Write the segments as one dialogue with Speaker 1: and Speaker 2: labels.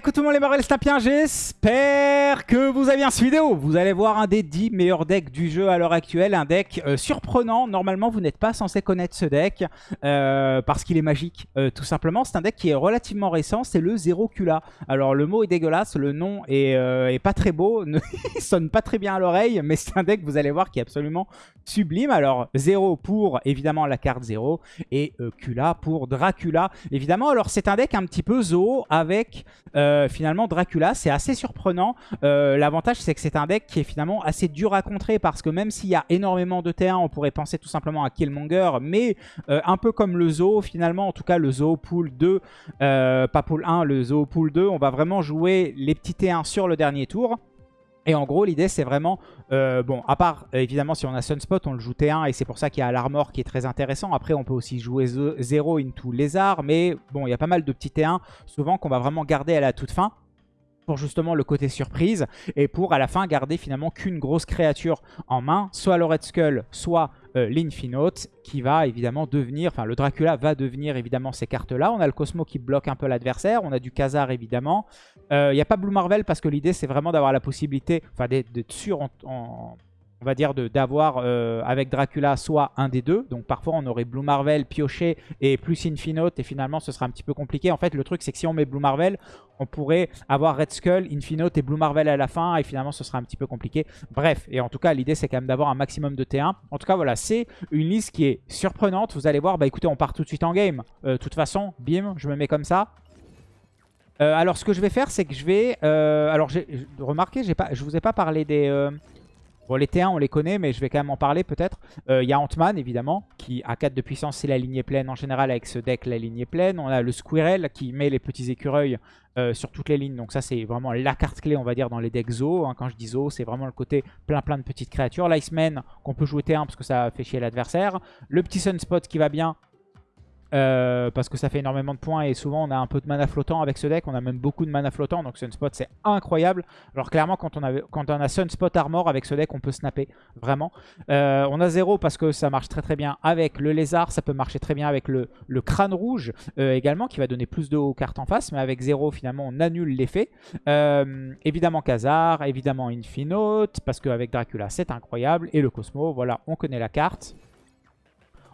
Speaker 1: coucou tout le monde les Marvel Snapiens, j'espère que vous avez bien cette vidéo. Vous allez voir un des 10 meilleurs decks du jeu à l'heure actuelle, un deck euh, surprenant. Normalement, vous n'êtes pas censé connaître ce deck euh, parce qu'il est magique, euh, tout simplement. C'est un deck qui est relativement récent, c'est le Zero Kula. Alors le mot est dégueulasse, le nom est, pas très beau, il sonne pas très bien à l'oreille, mais c'est un deck, vous allez voir, qui est absolument sublime. Alors Zero pour évidemment la carte Zero et Kula pour Dracula. Évidemment, alors c'est un deck un petit peu zoo avec... finalement Dracula. C'est assez surprenant. Euh, l'avantage c'est que c'est un deck qui est finalement assez dur à contrer parce que même s'il y a énormément de T1, on pourrait penser tout simplement à Killmonger, mais euh, un peu comme le Zoo finalement, en tout cas le Zoo Pool 2, pas Pool 1, le Zoo Pool 2, on va vraiment jouer les petits T1 sur le dernier tour. Et en gros, l'idée, c'est vraiment... Euh, bon, à part, évidemment, si on a Sunspot, on le joue T1 et c'est pour ça qu'il y a l'armor qui est très intéressant. Après, on peut aussi jouer 0 into lézard. Mais bon, il y a pas mal de petits T1, souvent, qu'on va vraiment garder à la toute fin pour justement le côté surprise et pour à la fin garder finalement qu'une grosse créature en main, soit le Red Skull, soit euh, l'Infinote qui va évidemment devenir, enfin le Dracula va devenir évidemment ces cartes-là. On a le Cosmo qui bloque un peu l'adversaire, on a du Khazar évidemment. Il euh, n'y a pas Blue Marvel parce que l'idée c'est vraiment d'avoir la possibilité, enfin d'être sûr en on va dire, d'avoir euh, avec Dracula soit un des deux. Donc parfois on aurait Blue Marvel, Pioché et plus Infinote et finalement ce sera un petit peu compliqué. En fait le truc c'est que si on met Blue Marvel, on pourrait avoir Red Skull, Infinote et Blue Marvel à la fin et finalement ce sera un petit peu compliqué. Bref, et en tout cas l'idée c'est quand même d'avoir un maximum de T1. En tout cas voilà, c'est une liste qui est surprenante. Vous allez voir, bah écoutez on part tout de suite en game. Euh, de toute façon, bim, je me mets comme ça. Euh, alors ce que je vais faire c'est que je vais... alors remarquez, pas, je vous ai pas parlé des... Les T1, on les connaît, mais je vais quand même en parler peut-être. Euh, il y a Ant-Man, évidemment, qui a 4 de puissance, c'est la lignée pleine. En général, avec ce deck, la lignée pleine. On a le Squirrel, qui met les petits écureuils euh, sur toutes les lignes. Donc ça, c'est vraiment la carte clé, on va dire, dans les decks Zo. Hein. Quand je dis Zo, c'est vraiment le côté plein plein de petites créatures. L'Iceman, qu'on peut jouer T1 parce que ça fait chier l'adversaire. Le petit Sunspot qui va bien, euh, parce que ça fait énormément de points et souvent on a un peu de mana flottant avec ce deck. On a même beaucoup de mana flottant, donc Sunspot c'est incroyable. Alors clairement quand on, a, quand on Sunspot Armor avec ce deck on peut snapper, vraiment. Euh, on a 0 parce que ça marche très très bien avec le lézard, ça peut marcher très bien avec le, le crâne rouge euh, également qui va donner plus de aux cartes en face. Mais avec 0 finalement on annule l'effet. évidemment Khazar, évidemment Infinote parce qu'avec Dracula c'est incroyable. Et le Cosmo, voilà on connaît la carte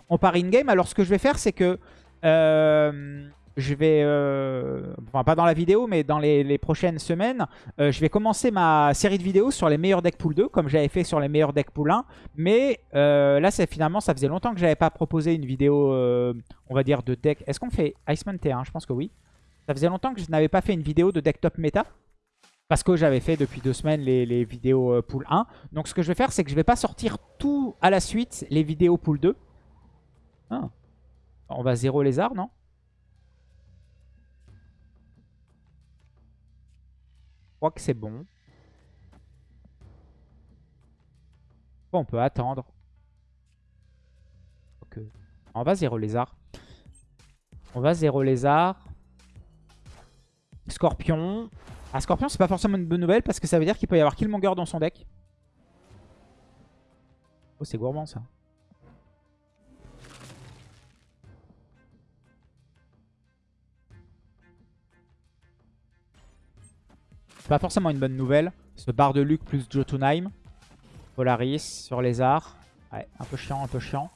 Speaker 1: on part in-game. Alors, ce que je vais faire, c'est que euh, je vais, euh, enfin pas dans la vidéo, mais dans les, prochaines semaines, euh, je vais commencer ma série de vidéos sur les meilleurs decks pool 2, comme j'avais fait sur les meilleurs decks pool 1. Mais là, c'est finalement, ça faisait longtemps que j'avais pas proposé une vidéo, on va dire, de deck. Est-ce qu'on fait Iceman T1 Je pense que oui. Ça faisait longtemps que je n'avais pas fait une vidéo de deck top méta. Parce que j'avais fait depuis deux semaines les, vidéos pool 1. Donc ce que je vais faire, c'est que je vais pas sortir tout à la suite les vidéos pool 2. Ah. On va zéro lézard, non? Je crois que c'est bon. on peut attendre. On va zéro lézard. On va zéro lézard. Scorpion. Ah, Scorpion, c'est pas forcément une bonne nouvelle parce que ça veut dire qu'il peut y avoir Killmonger dans son deck. Oh, c'est gourmand ça. Pas forcément une bonne nouvelle. Ce bar de Luc plus Jotunheim. Polaris sur les arts. Ouais, un peu chiant, un peu chiant.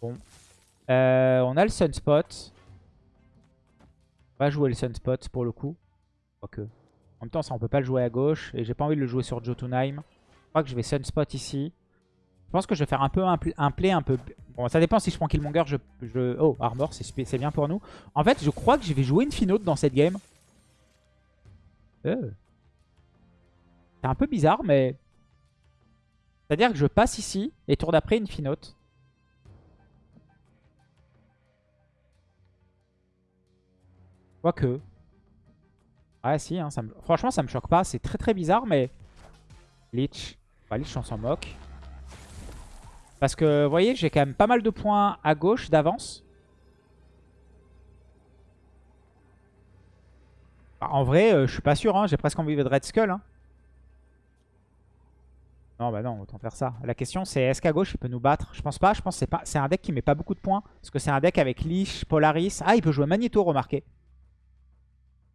Speaker 1: Bon. Euh, on a le Sunspot. On va jouer le Sunspot pour le coup. Quoique. En même temps, ça, on peut pas le jouer à gauche. Et j'ai pas envie de le jouer sur Jotunheim. Je crois que je vais Sunspot ici. Je pense que je vais faire un peu un, play un peu... Bon, ça dépend si je prends Killmonger. Oh, Armor, c'est bien pour nous. En fait, je crois que je vais jouer une Finote dans cette game. Euh. C'est un peu bizarre, mais... C'est-à-dire que je passe ici, et tour d'après, une finote. Quoique. Ouais, si, hein, ça me... franchement, ça me choque pas. C'est très très bizarre, mais... Lich. Bah, Lich, on s'en moque. Parce que, vous voyez, j'ai quand même pas mal de points à gauche d'avance. Bah, en vrai, euh, je suis pas sûr. Hein. J'ai presque envie de Red Skull. Hein. Non, bah non, autant faire ça. La question, c'est est-ce qu'à gauche, il peut nous battre? Je pense pas. Je pense que c'est un deck qui met pas beaucoup de points. Parce que c'est un deck avec Lich, Polaris. Ah, il peut jouer Magneto, remarquez.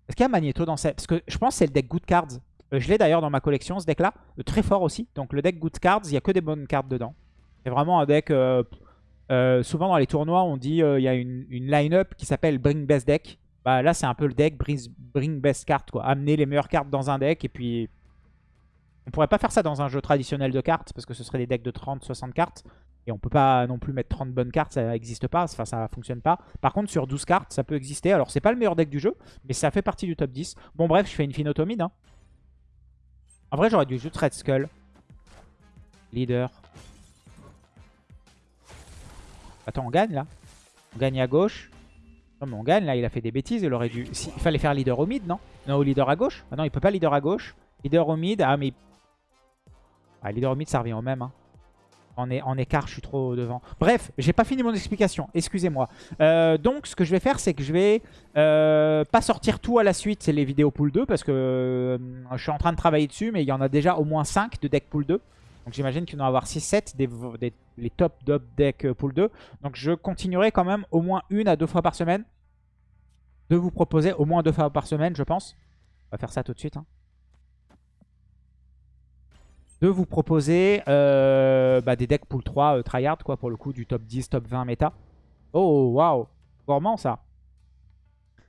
Speaker 1: Est-ce qu'il y a Magneto dans cette... Parce que je pense que c'est le deck Good Cards. Euh, je l'ai d'ailleurs dans ma collection, ce deck-là. Euh, très fort aussi. Donc le deck Good Cards, il n'y a que des bonnes cartes dedans. C'est vraiment un deck... Euh, souvent dans les tournois, on dit il y a une, line-up qui s'appelle Bring Best Deck. Bah, là, c'est un peu le deck Bring, Best Card. Quoi. Amener les meilleures cartes dans un deck et puis... On pourrait pas faire ça dans un jeu traditionnel de cartes parce que ce serait des decks de 30-60 cartes. Et on peut pas non plus mettre 30 bonnes cartes, ça n'existe pas, enfin ça fonctionne pas. Par contre sur 12 cartes, ça peut exister. Alors c'est pas le meilleur deck du jeu, mais ça fait partie du top 10. Bon bref, je fais une Finotomide. Hein. En vrai j'aurais dû juste Red Skull. Leader. Attends, on gagne là On gagne à gauche. Non mais on gagne là, il a fait des bêtises, il aurait dû... Il fallait faire leader au mid, non? Non, au leader à gauche? Ah non, il peut pas leader à gauche. Leader au mid, ah mais... Ah, leader au ça revient au même. Hein. En, écart, je suis trop devant. Bref, j'ai pas fini mon explication, excusez-moi. Euh, donc, ce que je vais faire, c'est que je vais euh, pas sortir tout à la suite, c'est les vidéos pool 2, parce que euh, je suis en train de travailler dessus, mais il y en a déjà au moins 5 de deck pool 2. Donc j'imagine qu'il y en avoir 6-7 des, les top top deck pool 2. Donc je continuerai quand même au moins une à deux fois par semaine de vous proposer au moins deux fois par semaine, je pense. On va faire ça tout de suite. Hein de vous proposer euh, bah, des decks pool 3 euh, tryhard, quoi, pour le coup, du top 10, top 20 méta. Oh, waouh Gourmand, ça.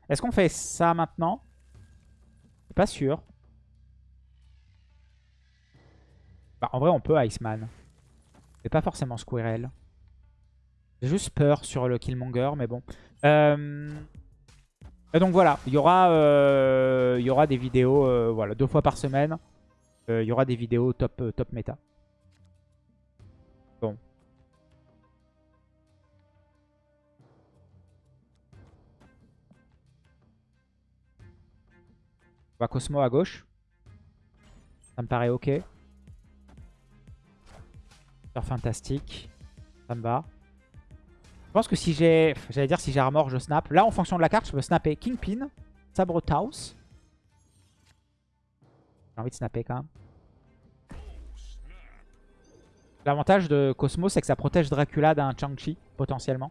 Speaker 1: Est-ce qu'on fait ça maintenant? Pas sûr. Bah, en vrai, on peut Iceman. Mais pas forcément Squirrel. J'ai juste peur sur le Killmonger, mais bon. Euh, et donc voilà, il y aura, il y aura des vidéos voilà, deux fois par semaine. Euh, il y aura des vidéos top, euh, top méta. Bon. On va Cosmo à gauche. Ça me paraît ok. fantastique. Ça me va. Je pense que si j'ai... J'allais dire si j'ai armor, je snap. Là, en fonction de la carte, je peux snapper Kingpin, Sabre Taos, j'ai envie de snapper quand même. L'avantage de Cosmo, c'est que ça protège Dracula d'un Chang-Chi, potentiellement.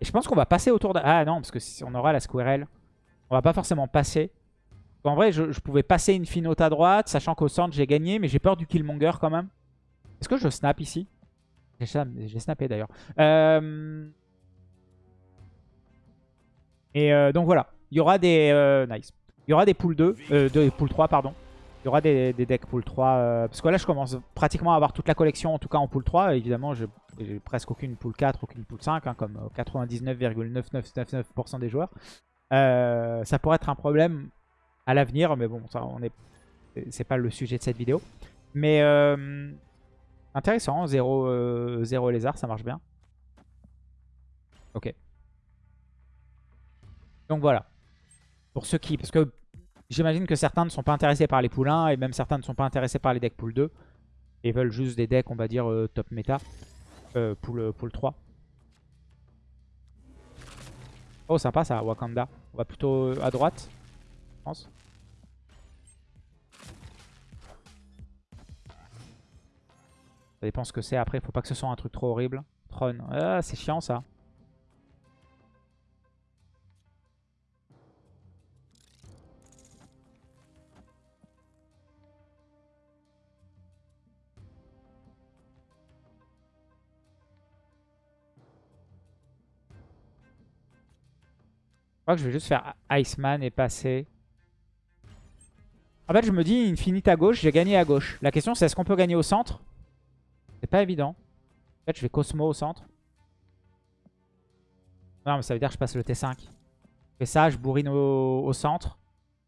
Speaker 1: Et je pense qu'on va passer autour de... Ah non, parce que si on aura la Squirrel, on va pas forcément passer. En vrai, je, pouvais passer une finote à droite, sachant qu'au centre, j'ai gagné, mais j'ai peur du Killmonger quand même. Est-ce que je snap ici? J'ai snappé d'ailleurs. Euh, et euh, donc voilà. Il y aura des... Euh, nice. Il y aura des poules 2, euh, de, poules 3, pardon. Il y aura des, decks pool 3. Euh, parce que là, je commence pratiquement à avoir toute la collection, en tout cas en pool 3. Évidemment, j'ai presque aucune pool 4, aucune pool 5, hein, comme 99,9999% des joueurs. ça pourrait être un problème à l'avenir, mais bon, ça, on est, c'est pas le sujet de cette vidéo. Mais intéressant, 0, 0 lézard, ça marche bien. Ok. Donc voilà. Pour ceux qui... Parce que j'imagine que certains ne sont pas intéressés par les poules 1 et même certains ne sont pas intéressés par les decks pool 2. Et veulent juste des decks, on va dire, euh, top méta. Euh, pool, euh, pool 3. Oh, sympa ça, Wakanda. On va plutôt euh, à droite, je pense. Ça dépend ce que c'est après. Faut pas que ce soit un truc trop horrible. Tron. Ah, c'est chiant ça. Crois que je vais juste faire Iceman et passer. En fait, je me dis Infinite à gauche, j'ai gagné à gauche. La question, c'est est-ce qu'on peut gagner au centre? C'est pas évident. En fait, je vais Cosmo au centre. Non, mais ça veut dire que je passe le T5. Je fais ça, je bourrine au, centre.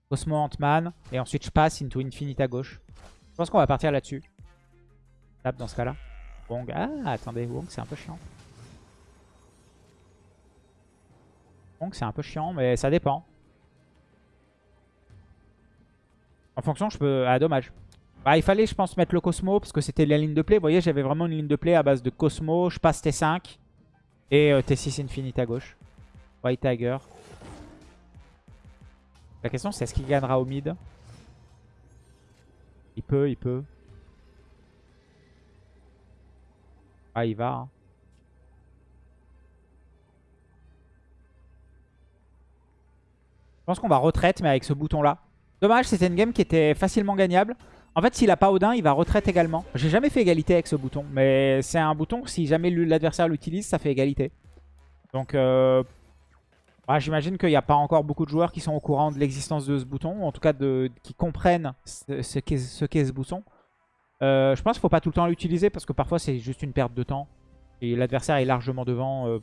Speaker 1: Cosmo Ant-Man. Et ensuite, je passe into Infinite à gauche. Je pense qu'on va partir là-dessus. Tape dans ce cas-là. Wong. Ah, attendez, Wong, c'est un peu chiant. C'est un peu chiant, mais ça dépend. En fonction, je peux... Ah, dommage. Bah, il fallait, je pense, mettre le Cosmo, parce que c'était la ligne de play. Vous voyez, j'avais vraiment une ligne de play à base de Cosmo. Je passe T5. Et euh, T6 Infinite à gauche. White Tiger. La question, c'est est-ce qu'il gagnera au mid? Il peut, il peut. Ah, il va. Hein. Je pense qu'on va retraite, mais avec ce bouton-là. Dommage, c'était une game qui était facilement gagnable. En fait, s'il a pas Odin, il va retraite également. J'ai jamais fait égalité avec ce bouton. Mais c'est un bouton, si jamais l'adversaire l'utilise, ça fait égalité. Donc, euh, bah, j'imagine qu'il n'y a pas encore beaucoup de joueurs qui sont au courant de l'existence de ce bouton. Ou en tout cas, de, qui comprennent ce, qu'est ce, bouton. Euh, je pense qu'il ne faut pas tout le temps l'utiliser parce que parfois, c'est juste une perte de temps. Et l'adversaire est largement devant. Euh,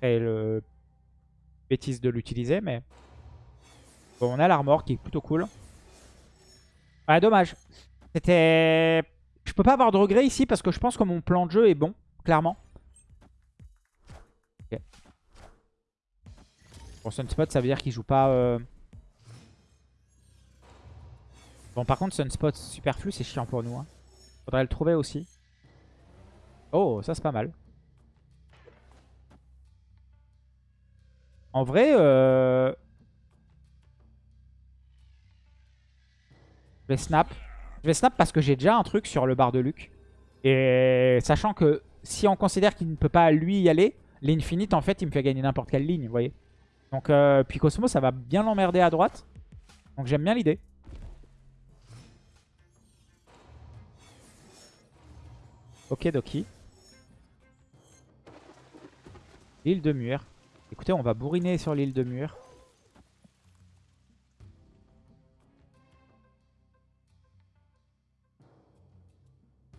Speaker 1: et le bêtise de l'utiliser, mais... Bon, on a l'armor qui est plutôt cool. Ouais, dommage. C'était... Je peux pas avoir de regret ici parce que je pense que mon plan de jeu est bon, clairement. Ok. Bon, Sunspot, ça veut dire qu'il joue pas... Euh, bon, par contre, Sunspot superflu, c'est chiant pour nous. Hein. Faudrait le trouver aussi. Oh, ça c'est pas mal. En vrai, euh... vais snap. Je vais snap parce que j'ai déjà un truc sur le bar de Luc. Et sachant que si on considère qu'il ne peut pas lui y aller, l'infinite en fait il me fait gagner n'importe quelle ligne, vous voyez. Donc euh, puis Cosmo ça va bien l'emmerder à droite. Donc j'aime bien l'idée. Ok Doki. L'île de Mur. Écoutez, on va bourriner sur l'île de Mur.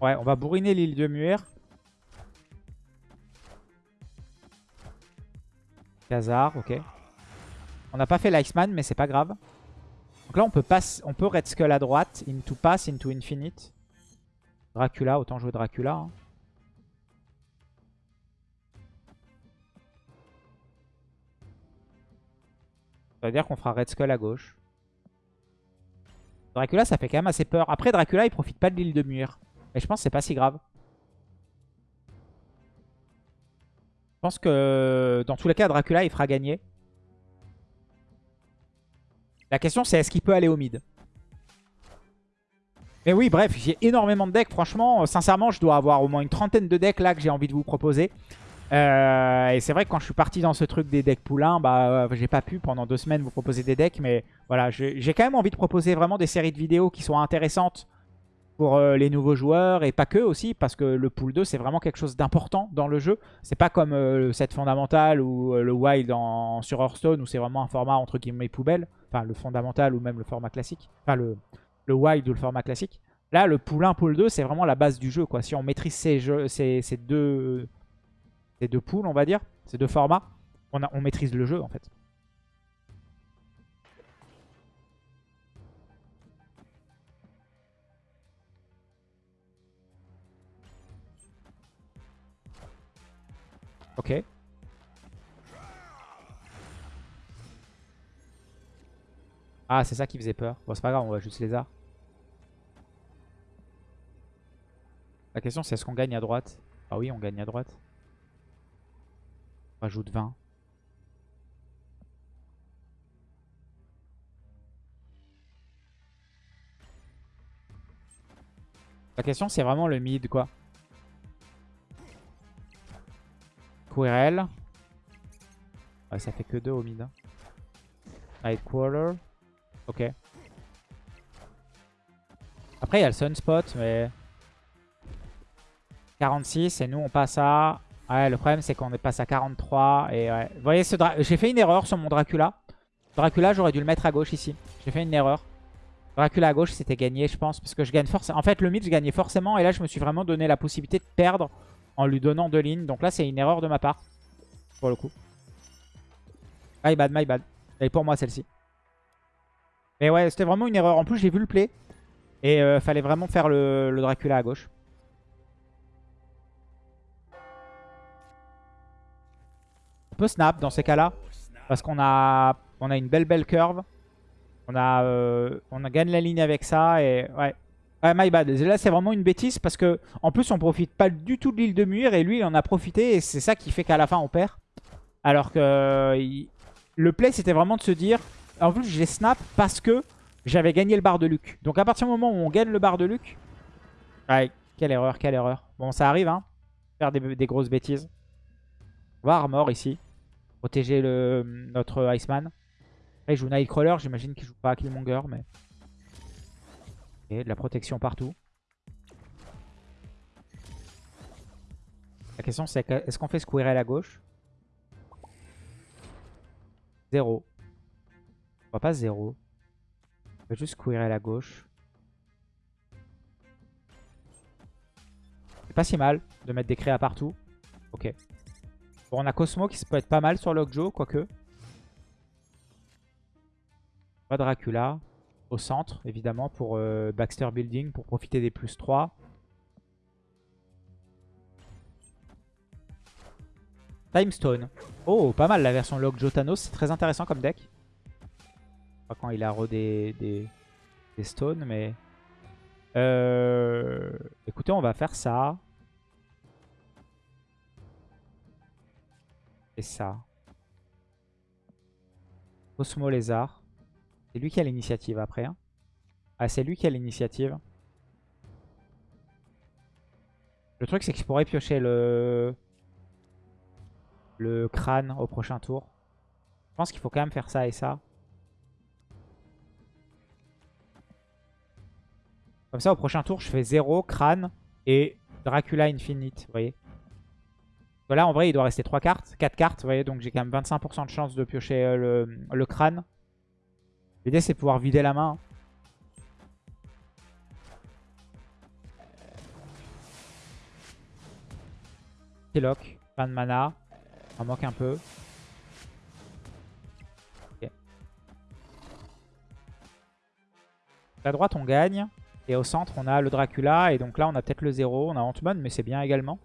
Speaker 1: Ouais, on va bourriner l'île de Mur. Khazar, ok. On n'a pas fait l'Iceman, mais c'est pas grave. Donc là, on peut, pass on peut Red Skull à droite, into pass, into infinite. Dracula, autant jouer Dracula. Hein. Ça veut dire qu'on fera Red Skull à gauche. Dracula, ça fait quand même assez peur. Après, Dracula, il profite pas de l'île de Mur. Mais je pense que c'est pas si grave. Je pense que dans tous les cas, Dracula, il fera gagner. La question, c'est est-ce qu'il peut aller au mid? Mais oui, bref, j'ai énormément de decks. Franchement, sincèrement, je dois avoir au moins une trentaine de decks là que j'ai envie de vous proposer. Euh, et c'est vrai que quand je suis parti dans ce truc des decks poulains, bah, euh, j'ai pas pu pendant deux semaines vous proposer des decks. Mais voilà, j'ai quand même envie de proposer vraiment des séries de vidéos qui soient intéressantes pour euh, les nouveaux joueurs et pas que aussi parce que le pool 2 c'est vraiment quelque chose d'important dans le jeu. C'est pas comme le set ou le wild en, sur Hearthstone où c'est vraiment un format entre guillemets poubelle. Enfin le fondamental ou même le format classique. Enfin le, le wild ou le format classique. Là le pool 1, pool 2 c'est vraiment la base du jeu. quoi. Si on maîtrise ces, jeux, ces, ces deux ces deux poules, on va dire, ces deux formats, on, on maîtrise le jeu en fait. Ok. Ah, c'est ça qui faisait peur. Bon, c'est pas grave, on va juste arts. La question, c'est est-ce qu'on gagne à droite? Ah oui, on gagne à droite. Rajoute 20. La question c'est vraiment le mid quoi. Quirrell. Ouais, ça fait que 2 au mid. Hein. Nightcrawler. Ok. Après il y a le Sunspot mais... 46 et nous on passe à Ouais, le problème c'est qu'on est passé à 43. Et ouais. Vous voyez, ce j'ai fait une erreur sur mon Dracula. Dracula, j'aurais dû le mettre à gauche ici. J'ai fait une erreur. Dracula à gauche, c'était gagné, je pense. Parce que je gagne forcément. En fait, le mid, je gagnais forcément. Et là, je me suis vraiment donné la possibilité de perdre en lui donnant deux lignes. Donc là, c'est une erreur de ma part. Pour le coup. My bad, my bad. Et pour moi, celle-ci. Mais ouais, c'était vraiment une erreur. En plus, j'ai vu le play. Et euh, fallait vraiment faire le Dracula à gauche. On peut snap dans ces cas-là. Parce qu'on a, une belle belle curve. On a, euh, on a gagné la ligne avec ça. Et ouais. Ouais, my bad. Là, c'est vraiment une bêtise parce que en plus, on profite pas du tout de l'île de Mur et lui, il en a profité et c'est ça qui fait qu'à la fin, on perd. Alors que le play, c'était vraiment de se dire... En plus, j'ai snap parce que j'avais gagné le bar de Luc. Donc à partir du moment où on gagne le bar de Luc... Ouais, quelle erreur, quelle erreur. Bon, ça arrive, hein. Faire des grosses bêtises. On va armor ici. Protéger le, notre Iceman. Après, il joue Nightcrawler, j'imagine qu'il joue pas Killmonger, mais... Et de la protection partout. La question c'est est-ce qu'on fait Squirrel à gauche? Zéro. On va pas zéro. On va juste Squirrel à gauche. C'est pas si mal de mettre des créas partout. Ok. Bon, on a Cosmo qui peut être pas mal sur Lockjaw, quoique. Pas Dracula. Au centre, évidemment, pour euh, Baxter Building, pour profiter des plus 3. Timestone. Oh, pas mal la version Lockjaw Thanos. C'est très intéressant comme deck. Pas quand il a rodé des, des stones, mais... Euh, écoutez, on va faire ça. Et ça. Cosmo Lézard. C'est lui qui a l'initiative après. Hein. Ah, c'est lui qui a l'initiative. Le truc, c'est qu'il pourrait piocher le... le crâne au prochain tour. Je pense qu'il faut quand même faire ça et ça. Comme ça, au prochain tour, je fais 0, crâne et Dracula Infinite, vous voyez. Là, en vrai, il doit rester 3 cartes, 4 cartes, vous voyez. Donc j'ai quand même 25% de chance de piocher euh, le, crâne. L'idée, c'est pouvoir vider la main. lock, fin de mana. Ça manque un peu. À droite, on gagne. Et au centre, on a le Dracula. Et donc là, on a peut-être le 0. On a Ant-Man, mais c'est bien également.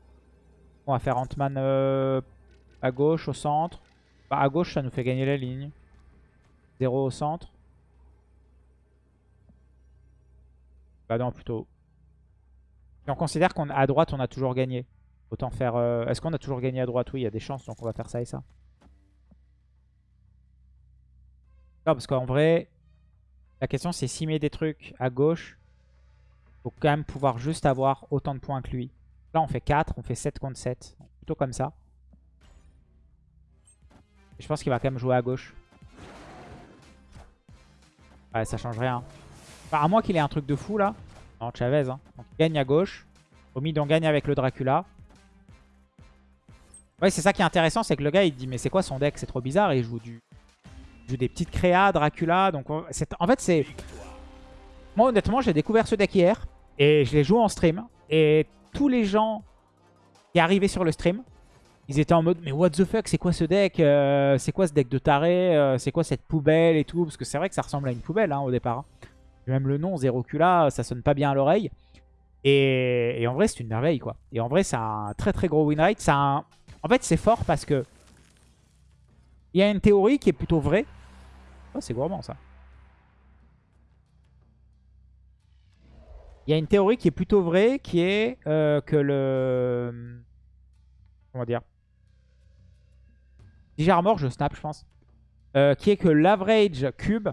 Speaker 1: On va faire Ant-Man euh, à gauche, au centre. Bah, à gauche, ça nous fait gagner la ligne. 0 au centre. Bah non, plutôt. Et on considère qu'à droite, on a toujours gagné. Autant faire... Euh, est-ce qu'on a toujours gagné à droite? Oui, il y a des chances, donc on va faire ça et ça. Non, parce qu'en vrai, la question c'est s'il met des trucs à gauche, faut quand même pouvoir juste avoir autant de points que lui. Là, on fait 4, on fait 7 contre 7. Plutôt comme ça. je pense qu'il va quand même jouer à gauche. Ouais, ça change rien. Enfin, à moins qu'il ait un truc de fou, là. Non, Chavez. Hein. Donc, gagne à gauche. Au mid, on gagne avec le Dracula. Ouais, c'est ça qui est intéressant, c'est que le gars, il dit, mais c'est quoi son deck? C'est trop bizarre. Et il joue du... Joue des petites créas, Dracula. Donc, en fait, c'est... Moi, honnêtement, j'ai découvert ce deck hier. Et je l'ai joué en stream. Et tous les gens qui arrivaient sur le stream, ils étaient en mode mais what the fuck c'est quoi ce deck euh, C'est quoi ce deck de taré euh, C'est quoi cette poubelle et tout? Parce que c'est vrai que ça ressemble à une poubelle hein, au départ. Hein. Même le nom Zerocula ça sonne pas bien à l'oreille. Et, en vrai c'est une merveille quoi. Et en vrai c'est un très très gros win rate. En fait c'est fort parce que il y a une théorie qui est plutôt vraie. Oh, c'est gourmand ça. Il y a une théorie qui est plutôt vraie, qui est euh, que le... Comment dire Si j'ai armor, je snap, je pense. Euh, qui est que l'average cube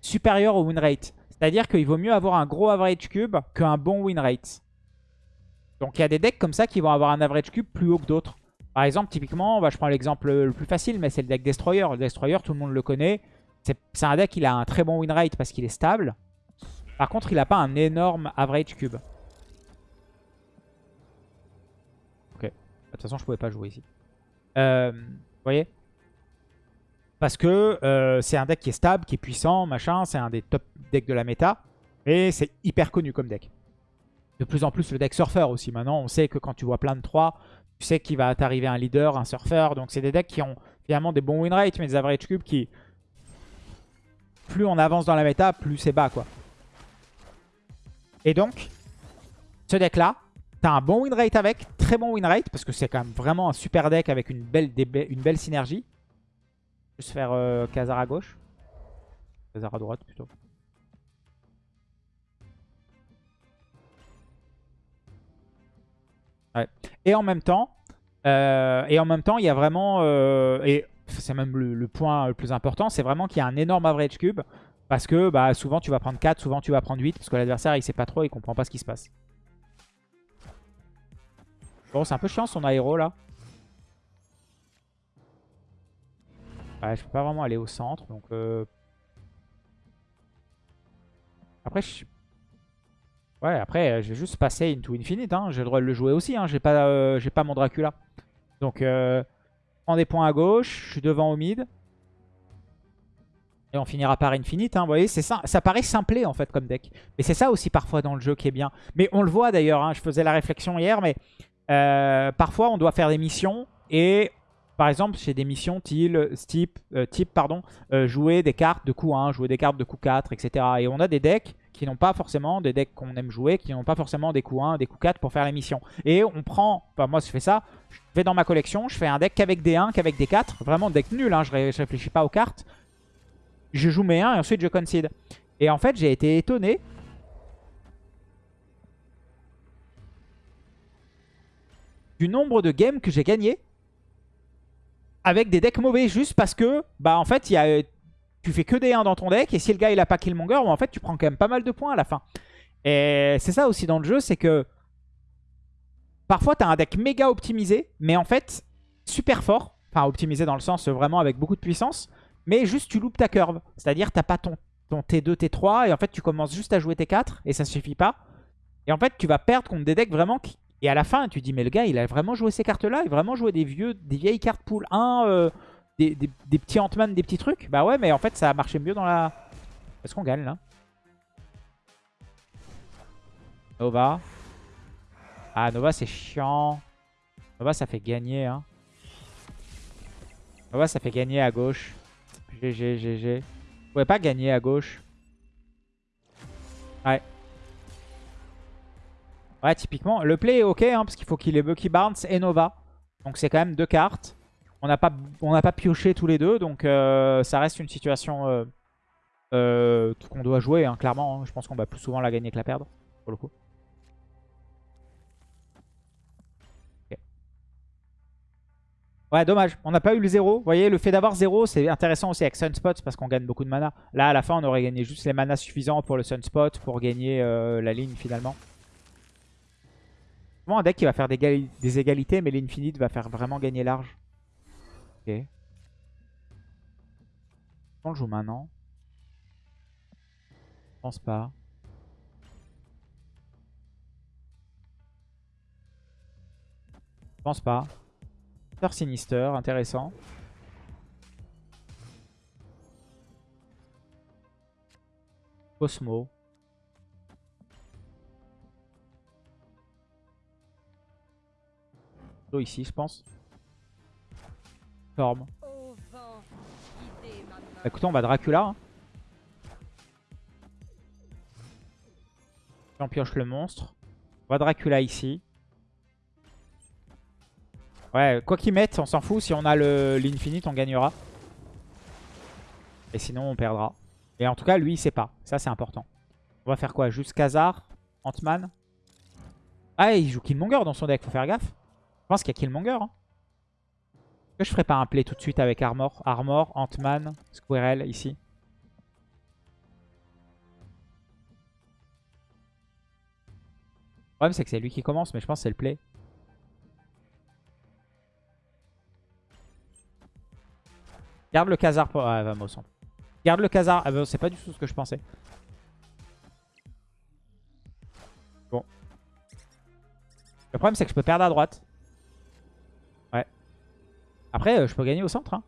Speaker 1: supérieur au win rate. C'est-à-dire qu'il vaut mieux avoir un gros average cube qu'un bon win rate. Donc il y a des decks comme ça qui vont avoir un average cube plus haut que d'autres. Par exemple, typiquement, bah, je prends l'exemple le plus facile, mais c'est le deck Destroyer. Le Destroyer, tout le monde le connaît. C'est un deck qui a un très bon win rate parce qu'il est stable. Par contre, il n'a pas un énorme average cube. Ok. De toute façon, je pouvais pas jouer ici. Euh, vous voyez? Parce que euh, c'est un deck qui est stable, qui est puissant, machin. C'est un des top decks de la méta. Et c'est hyper connu comme deck. De plus en plus, le deck surfer aussi. Maintenant, on sait que quand tu vois plein de 3, tu sais qu'il va t'arriver un leader, un surfer. Donc, c'est des decks qui ont finalement des bons win rates, mais des average cubes qui... Plus on avance dans la méta, plus c'est bas, quoi. Et donc, ce deck-là, t'as un bon win rate avec, très bon win rate, parce que c'est quand même vraiment un super deck avec une belle synergie. Juste faire euh, Khazar à gauche. Khazar à droite plutôt. Ouais. Et en même temps, euh, et en même temps, il y a vraiment, euh, et c'est même le, point le plus important, c'est vraiment qu'il y a un énorme average cube. Parce que bah, souvent tu vas prendre 4, souvent tu vas prendre 8, parce que l'adversaire il sait pas trop, il comprend pas ce qui se passe. Bon, c'est un peu chiant son aéro là. Ouais, je peux pas vraiment aller au centre, donc... Euh, après, je... Ouais, après, euh, vais juste passer into infinite, hein, j'ai le droit de le jouer aussi, hein. j'ai pas, euh, pas mon Dracula. Donc, je prends des points à gauche, je suis devant au mid. Et on finira par infinite, hein, vous voyez, ça, ça paraît simplé en fait comme deck. Mais c'est ça aussi parfois dans le jeu qui est bien. Mais on le voit d'ailleurs, hein, je faisais la réflexion hier, mais parfois on doit faire des missions et par exemple, chez des missions type, euh, euh, jouer des cartes de coup 1, jouer des cartes de coup 4, etc. Et on a des decks qui n'ont pas forcément des decks qu'on aime jouer, qui n'ont pas forcément des coups 1, des coups 4 pour faire les missions. Et on prend, enfin moi je fais ça, je vais dans ma collection, je fais un deck qu'avec des 1, qu'avec des 4, vraiment deck nul, hein, je, réfléchis pas aux cartes. Je joue mes 1 et ensuite je concede. Et en fait j'ai été étonné. Du nombre de games que j'ai gagné avec des decks mauvais juste parce que bah en fait y a tu fais que des 1 dans ton deck, et si le gars il a pas Killmonger, en fait tu prends quand même pas mal de points à la fin. Et c'est ça aussi dans le jeu, c'est que parfois tu un deck méga optimisé, mais en fait super fort, enfin optimisé dans le sens vraiment avec beaucoup de puissance, mais juste tu loupes ta curve. C'est-à-dire t'as pas ton, ton T2, T3, et en fait tu commences juste à jouer T4, et ça suffit pas. Et en fait tu vas perdre contre des decks vraiment qui, et à la fin, tu dis, mais le gars, il a vraiment joué ces cartes-là. Il a vraiment joué des, vieux, des vieilles cartes pool 1, des, petits Ant-Man, des petits trucs. Bah ouais, mais en fait, ça a marché mieux dans la... Est-ce qu'on gagne, là Nova. Ah, Nova, c'est chiant. Nova, ça fait gagner, hein. Nova, ça fait gagner à gauche. GG, GG. Vous pouvez pas gagner à gauche. Ouais. Ouais, typiquement. Le play est ok, hein, parce qu'il faut qu'il ait Bucky Barnes et Nova. Donc c'est quand même deux cartes. On n'a pas, pioché tous les deux, donc euh, ça reste une situation euh, euh, qu'on doit jouer, hein, clairement. Hein. Je pense qu'on va plus souvent la gagner que la perdre, pour le coup. Ouais, dommage. On n'a pas eu le 0. Vous voyez, le fait d'avoir 0, c'est intéressant aussi avec Sunspot parce qu'on gagne beaucoup de mana. Là, à la fin, on aurait gagné juste les manas suffisants pour le Sunspot pour gagner la ligne finalement. Vraiment un deck qui va faire des, égalités, mais l'infinite va faire vraiment gagner large. Ok. On le joue maintenant. Je pense pas. Je pense pas. Star Sinister, intéressant. Cosmo. Ici, je pense. Forme. Écoutez, on va Dracula. Hein. On pioche le monstre. On va Dracula ici. Ouais, quoi qu'il mette, on s'en fout. Si on a l'infinite, on gagnera. Et sinon, on perdra. Et en tout cas, lui, il sait pas. Ça, c'est important. On va faire quoi? Juste Khazar Ant-Man Ah, il joue Killmonger dans son deck. Faut faire gaffe. Pense qu'il y a Killmonger. Hein. Que je ferais pas un play tout de suite avec Armor? Armor, Ant-Man, Squirrel ici. Le problème c'est que c'est lui qui commence, mais je pense que c'est le play. Garde le Khazar pour... Ah, centre. Garde le Khazar. Ah, c'est pas du tout ce que je pensais. Bon. Le problème c'est que je peux perdre à droite. Après, euh, je peux gagner au centre. Hein.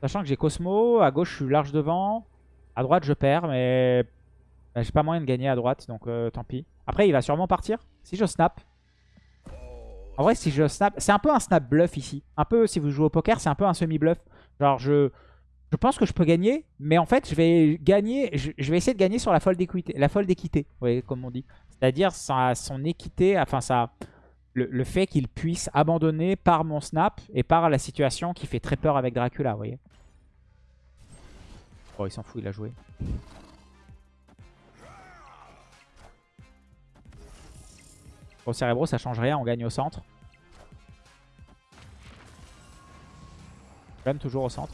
Speaker 1: Sachant que j'ai Cosmo, à gauche je suis large devant. À droite je perds, mais bah, j'ai pas moyen de gagner à droite, donc euh, tant pis. Après il va sûrement partir. Si je snap. En vrai si je snap, c'est un peu un snap bluff ici. Un peu si vous jouez au poker, c'est un peu un semi-bluff. Genre je, pense que je peux gagner, mais en fait je vais gagner, je, vais essayer de gagner sur la folle d'équité. La folle d'équité, comme on dit. C'est-à-dire son équité, enfin ça le, fait qu'il puisse abandonner par mon snap et par la situation qui fait très peur avec Dracula, vous voyez. Oh, il s'en fout, il a joué. Au Cerebro, ça change rien, on gagne au centre. Même toujours au centre.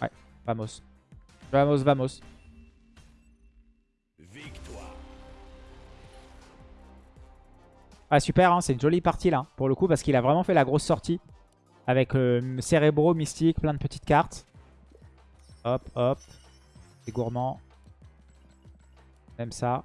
Speaker 1: Ouais, vamos. Vamos, vamos. Ah super, hein, c'est une jolie partie là, pour le coup, parce qu'il a vraiment fait la grosse sortie. Avec euh, Cérébro, Mystique, plein de petites cartes. Hop, hop. C'est gourmand. Même ça.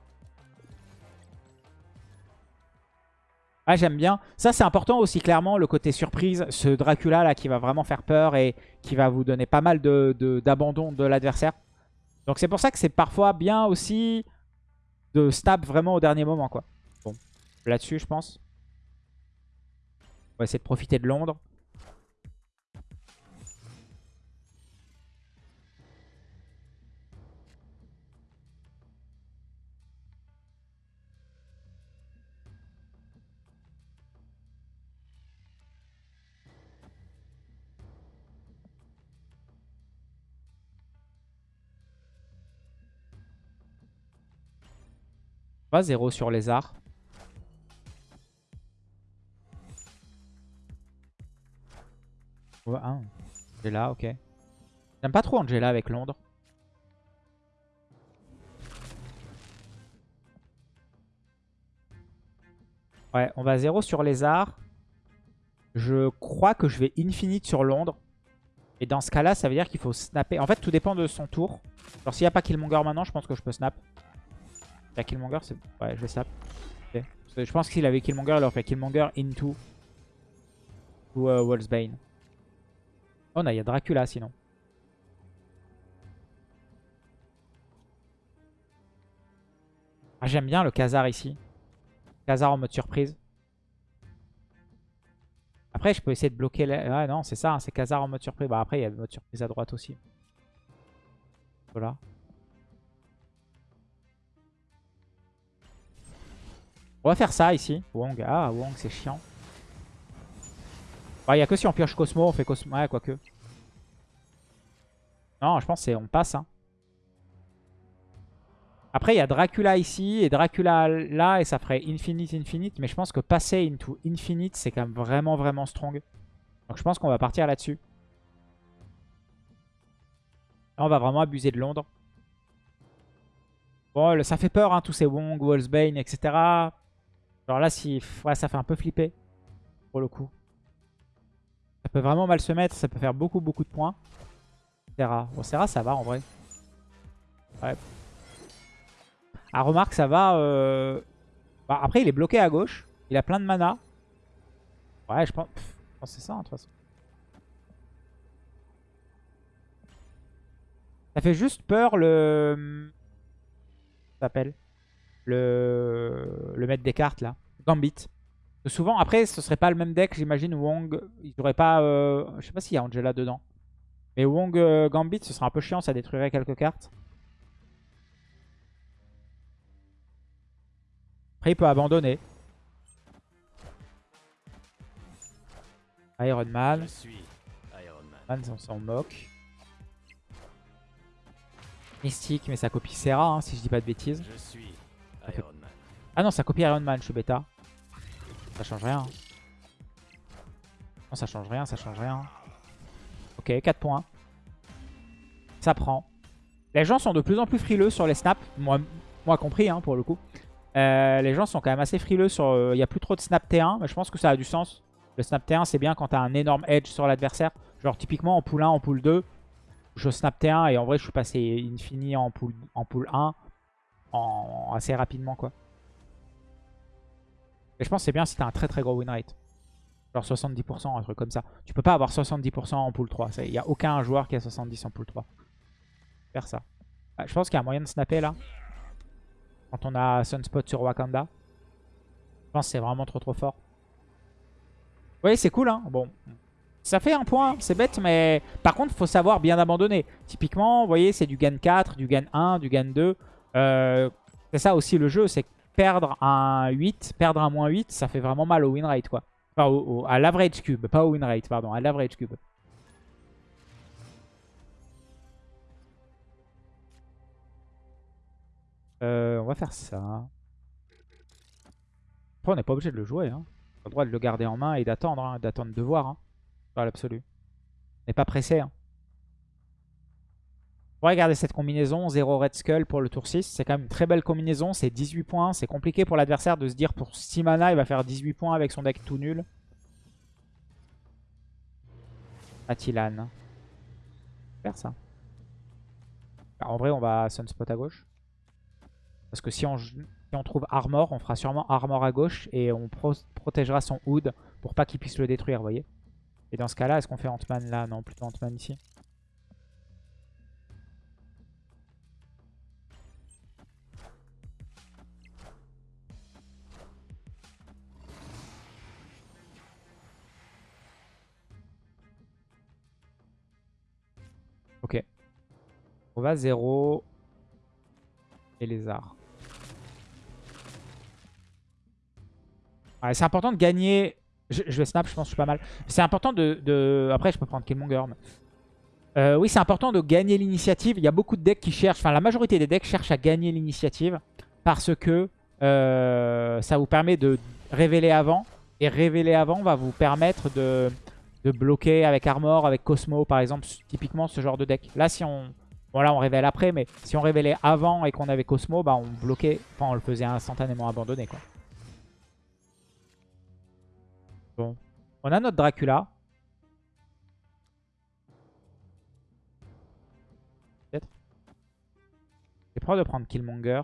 Speaker 1: Ah, j'aime bien. Ça, c'est important aussi, clairement, le côté surprise. Ce Dracula, là, qui va vraiment faire peur et qui va vous donner pas mal d'abandon de, de l'adversaire. Donc, c'est pour ça que c'est parfois bien aussi de stab vraiment au dernier moment, quoi. Là-dessus, je pense. On va essayer de profiter de Londres. Pas 0 sur les arts. Ah. Angela, ok. J'aime pas trop Angela avec Londres. Ouais, on va 0 sur arts. Je crois que je vais infinite sur Londres. Et dans ce cas-là, ça veut dire qu'il faut snapper. En fait, tout dépend de son tour. Alors, s'il n'y a pas Killmonger maintenant, je pense que je peux snap. Il y a Killmonger, c'est... Ouais, je vais snap. Je pense qu'il avait Killmonger, il aurait fait Killmonger into ou uh, Wolfsbane. Oh, non, il y a Dracula sinon. Ah, J'aime bien le Khazar ici. Khazar en mode surprise. Après, je peux essayer de bloquer... La... Ah non, c'est ça, hein, c'est Khazar en mode surprise. Bah après, il y a le mode surprise à droite aussi. Voilà. On va faire ça ici. Wong. Ah, Wong, c'est chiant. Il n'y a que si on pioche Cosmo, on fait Cosmo. Ouais, quoique. Non, je pense qu'on passe. Hein. Après, il y a Dracula ici et Dracula là, et ça ferait Infinite, Infinite. Mais je pense que passer into Infinite, c'est quand même vraiment, vraiment strong. Donc je pense qu'on va partir là-dessus. Là, on va vraiment abuser de Londres. Bon, ça fait peur, hein, tous ces Wong, Wolfsbane, etc. Alors là, si, ouais, ça fait un peu flipper, pour le coup. Ça peut vraiment mal se mettre, ça peut faire beaucoup, beaucoup de points. Serra. Bon, Serra, ça va en vrai. Ouais. Ah, remarque, ça va... Euh, bah, après, il est bloqué à gauche. Il a plein de mana. Ouais, je pense, que c'est ça, hein, de toute façon. Ça fait juste peur le... S'appelle? Le, le maître des cartes là. Gambit. Souvent, après, ce serait pas le même deck, j'imagine. Wong, il aurait pas. Euh, je sais pas s'il y a Angela dedans. Mais Wong euh, Gambit, ce serait un peu chiant, ça détruirait quelques cartes. Après, il peut abandonner. Iron Man. Je suis Iron Man. on s'en moque. Mystique, mais ça copie Serra, hein, si je dis pas de bêtises. Je suis ah non, ça copie Iron Man, je suis bêta. Ça change rien. Non, ça change rien, ça change rien. Ok, 4 points. Ça prend. Les gens sont de plus en plus frileux sur les snaps. Moi, moi compris, hein, pour le coup. Euh, les gens sont quand même assez frileux sur... Euh, il n'y a plus trop de snap T1, mais je pense que ça a du sens. Le snap T1, c'est bien quand tu as un énorme edge sur l'adversaire. Genre, typiquement, en pool 1, en pool 2, je snap T1 et en vrai, je suis passé infini en pool, en pool 1 assez rapidement quoi. Et je pense que c'est bien si t'as un très très gros win rate. Genre 70%, un truc comme ça. Tu peux pas avoir 70% en pool 3. Il n'y a aucun joueur qui a 70% en pool 3. Faire ça. Je pense qu'il y a moyen de snapper là. Quand on a Sunspot sur Wakanda. Je pense que c'est vraiment trop trop fort. Oui, c'est cool hein. Bon. Ça fait un point, c'est bête, mais par contre, il faut savoir bien abandonner. Typiquement, vous voyez, c'est du gain 4, du gain 1, du gain 2. Euh, c'est ça aussi le jeu, c'est perdre un 8, perdre un moins 8, ça fait vraiment mal au win rate quoi. Enfin, à l'average cube, pas au win rate, pardon, à l'average cube. Euh, on va faire ça. Après, on n'est pas obligé de le jouer. Hein. On a le droit de le garder en main et d'attendre, hein, d'attendre de voir. Hein, l'absolu. On n'est pas pressé. Hein. Regardez cette combinaison, 0 Red Skull pour le tour 6. C'est quand même une très belle combinaison, c'est 18 points. C'est compliqué pour l'adversaire de se dire pour 6 mana, il va faire 18 points avec son deck tout nul. Atilan. Faire ça. En vrai, on va Sunspot à gauche. Parce que si on, si on trouve Armor, on fera sûrement Armor à gauche et on protégera son Hood pour pas qu'il puisse le détruire, vous voyez. Et dans ce cas-là, est-ce qu'on fait Ant-Man là? Non, plutôt Ant-Man ici. Ok. On va 0 et lézard. c'est important de gagner. Je, vais snap, je pense que je suis pas mal. C'est important de, Après, je peux prendre Killmonger. Mais... Euh, oui, c'est important de gagner l'initiative. Il y a beaucoup de decks qui cherchent, enfin la majorité des decks cherchent à gagner l'initiative parce que euh, ça vous permet de révéler avant. Et révéler avant va vous permettre de, de bloquer avec Armor, avec Cosmo par exemple, typiquement ce genre de deck. Là, si on... Bon là on révèle après, mais si on révélait avant et qu'on avait Cosmo, bah on bloquait, enfin on le faisait instantanément abandonner quoi. Bon. On a notre Dracula. Peut-être. J'ai peur de prendre Killmonger.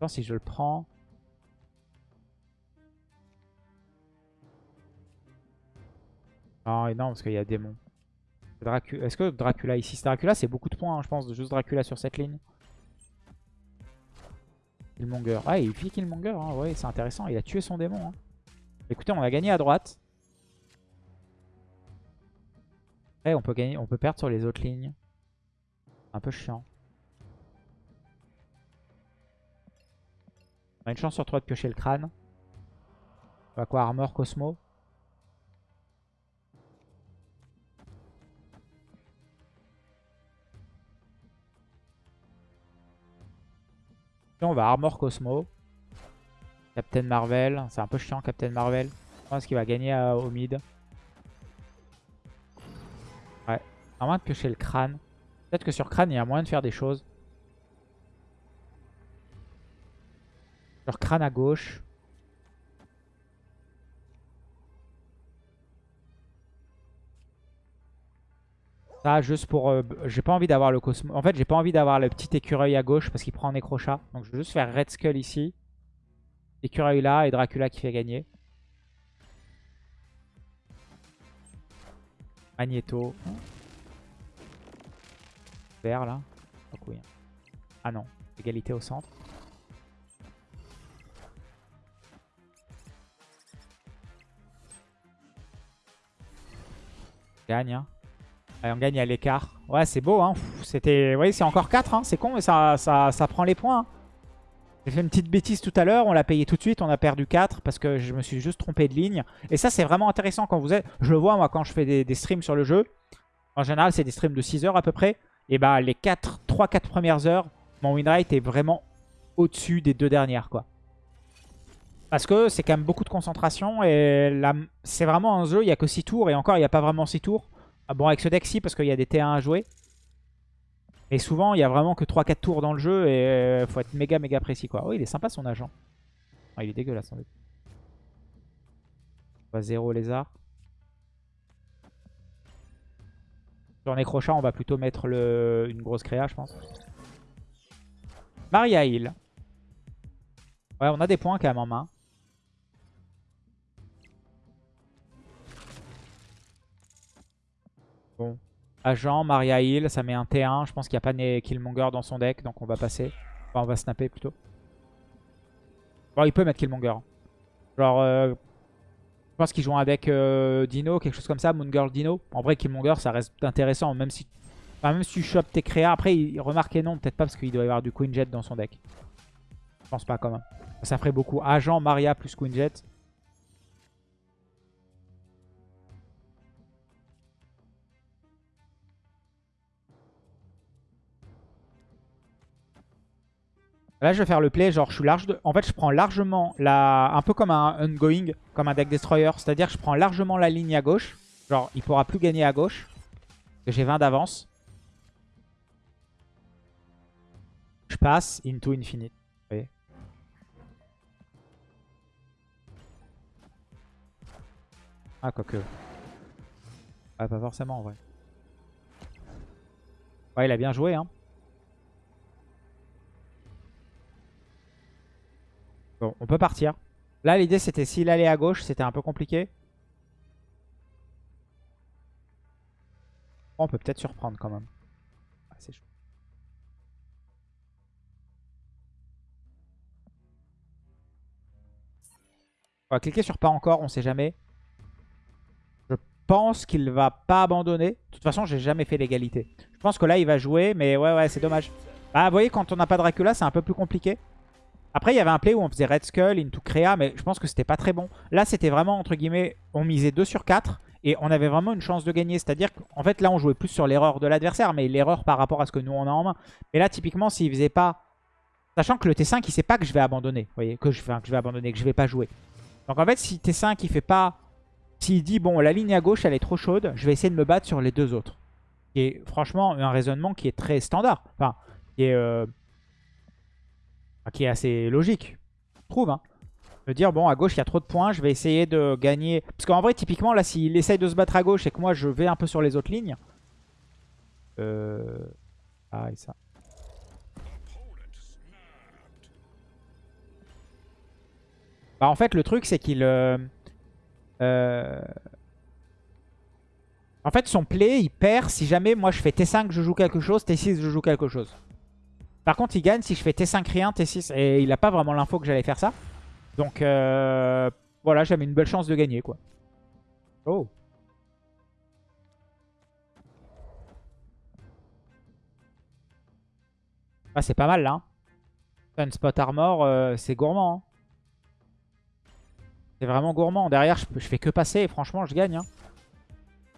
Speaker 1: Je si je le prends... Non, non, parce qu'il y a démon. Est-ce que Dracula ici C'est Dracula, c'est beaucoup de points, hein, je pense, de juste Dracula sur cette ligne. Killmonger. Ah, il vit Killmonger, hein, c'est intéressant. Il a tué son démon. Hein. Écoutez, on a gagné à droite. Après, on peut, gagner, on peut perdre sur les autres lignes. Un peu chiant. On a une chance sur 3 de piocher le crâne. On va quoi Armor Cosmo on va Armor Cosmo. Captain Marvel. C'est un peu chiant, Captain Marvel. Je pense qu'il va gagner au mid. Ouais. À moins de piocher le crâne. Peut-être que sur crâne, il y a moyen de faire des choses. Sur crâne à gauche. Ça, juste pour... Euh, j'ai pas envie d'avoir le Cosmo... En fait, j'ai pas envie d'avoir le petit écureuil à gauche parce qu'il prend un écrochat. Donc, je vais juste faire Red Skull ici. Écureuil là et Dracula qui fait gagner. Magneto. Vert là. Ah non, égalité au centre. Gagne. Hein. Allez, on gagne à l'écart. Ouais, c'est beau. Hein. C'était, voyez, c'est encore 4. Hein. C'est con, mais ça, ça, ça prend les points. Hein. J'ai fait une petite bêtise tout à l'heure. On l'a payé tout de suite. On a perdu 4 parce que je me suis juste trompé de ligne. Et ça, c'est vraiment intéressant quand vous êtes... Je le vois, moi, quand je fais des, streams sur le jeu. En général, c'est des streams de 6 heures à peu près. Et bah, les 3-4 premières heures, mon win rate est vraiment au-dessus des deux dernières, quoi. Parce que c'est quand même beaucoup de concentration. Et c'est vraiment un jeu, il n'y a que 6 tours. Et encore, il n'y a pas vraiment 6 tours. Ah bon, avec ce deck, si, parce qu'il y a des T1 à jouer. Et souvent, il y a vraiment que 3-4 tours dans le jeu et euh, faut être méga méga précis quoi. Oh, il est sympa son agent. Ah, il est dégueulasse en fait. On va 0 lézard. Sur Necrochat, on va plutôt mettre une grosse créa, je pense. Maria Hill. Ouais, on a des points quand même en main. Agent, Maria Hill, ça met un T1. Je pense qu'il n'y a pas Killmonger dans son deck, donc on va passer. Enfin, on va snapper plutôt. Bon, il peut mettre Killmonger. Genre, euh, je pense qu'il joue un deck euh, Dino, quelque chose comme ça, Moon Girl Dino. En vrai, Killmonger, ça reste intéressant, même si, même si tu chopes tes créas. Après, il, remarquez non, peut-être pas, parce qu'il doit y avoir du Queen Jet dans son deck. Je pense pas quand même. Ça ferait beaucoup. Agent, Maria plus Queen Jet. Là, je vais faire le play, genre je suis large. De... En fait, je prends largement la... Un peu comme un ongoing, comme un deck destroyer. C'est-à-dire que je prends largement la ligne à gauche. Genre, il pourra plus gagner à gauche. J'ai 20 d'avance. Je passe into infinite. Vous voyez ah, quoique. Ah, pas forcément en vrai. Ouais, il a bien joué, hein. Bon, on peut partir. Là, l'idée, c'était s'il allait à gauche, c'était un peu compliqué. on peut peut-être surprendre quand même. Ah, c'est chaud. On va cliquer sur pas encore, on sait jamais. Je pense qu'il va pas abandonner. De toute façon, j'ai jamais fait l'égalité. Je pense que là, il va jouer, mais ouais, ouais, c'est dommage. Bah, vous voyez, quand on n'a pas Dracula, c'est un peu plus compliqué. Après, il y avait un play où on faisait Red Skull, Into Crea, mais je pense que c'était pas très bon. Là, c'était vraiment, entre guillemets, on misait 2 sur 4. Et on avait vraiment une chance de gagner. C'est-à-dire qu'en fait, là, on jouait plus sur l'erreur de l'adversaire, mais l'erreur par rapport à ce que nous, on a en main. Mais là, typiquement, s'il faisait pas... Sachant que le T5, il sait pas que je vais abandonner. Vous voyez, que je, vais abandonner, que je vais pas jouer. Donc en fait, si T5, il fait pas... S'il dit, bon, la ligne à gauche, elle est trop chaude, je vais essayer de me battre sur les deux autres. Qui est franchement un raisonnement qui est très standard. Enfin, qui est... Euh, qui est assez logique. Je trouve, hein me dire, bon, à gauche, il y a trop de points, je vais essayer de gagner. Parce qu'en vrai, typiquement, là, s'il essaye de se battre à gauche et que moi, je vais un peu sur les autres lignes. Euh... Ah, et ça. Bah, en fait, le truc, c'est qu'il... Euh... Euh... En fait, son play, il perd si jamais moi, je fais T5, je joue quelque chose, T6, je joue quelque chose. Par contre, il gagne si je fais T5 rien, T6. Et il n'a pas vraiment l'info que j'allais faire ça. Donc euh, voilà, j'avais une belle chance de gagner quoi. Oh. Ah c'est pas mal là. Hein. Sunspot Armor, euh, c'est gourmand. Hein. C'est vraiment gourmand. Derrière, je, fais que passer et franchement, je gagne. Hein.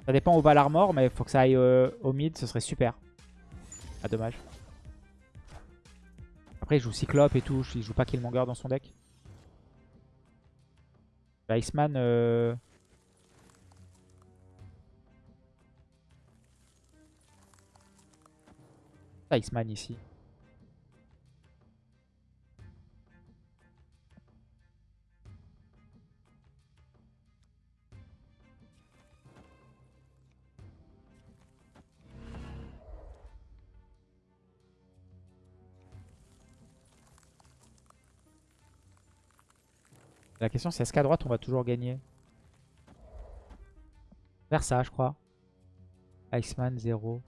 Speaker 1: Ça dépend où va l'armor, mais il faut que ça aille euh, au mid, ce serait super. Ah, dommage. Après, il joue Cyclope et tout. Il joue pas Killmonger dans son deck. Iceman... Euh... Iceman ici. La question c'est est-ce qu'à droite on va toujours gagner Vers ça je crois. Iceman 0.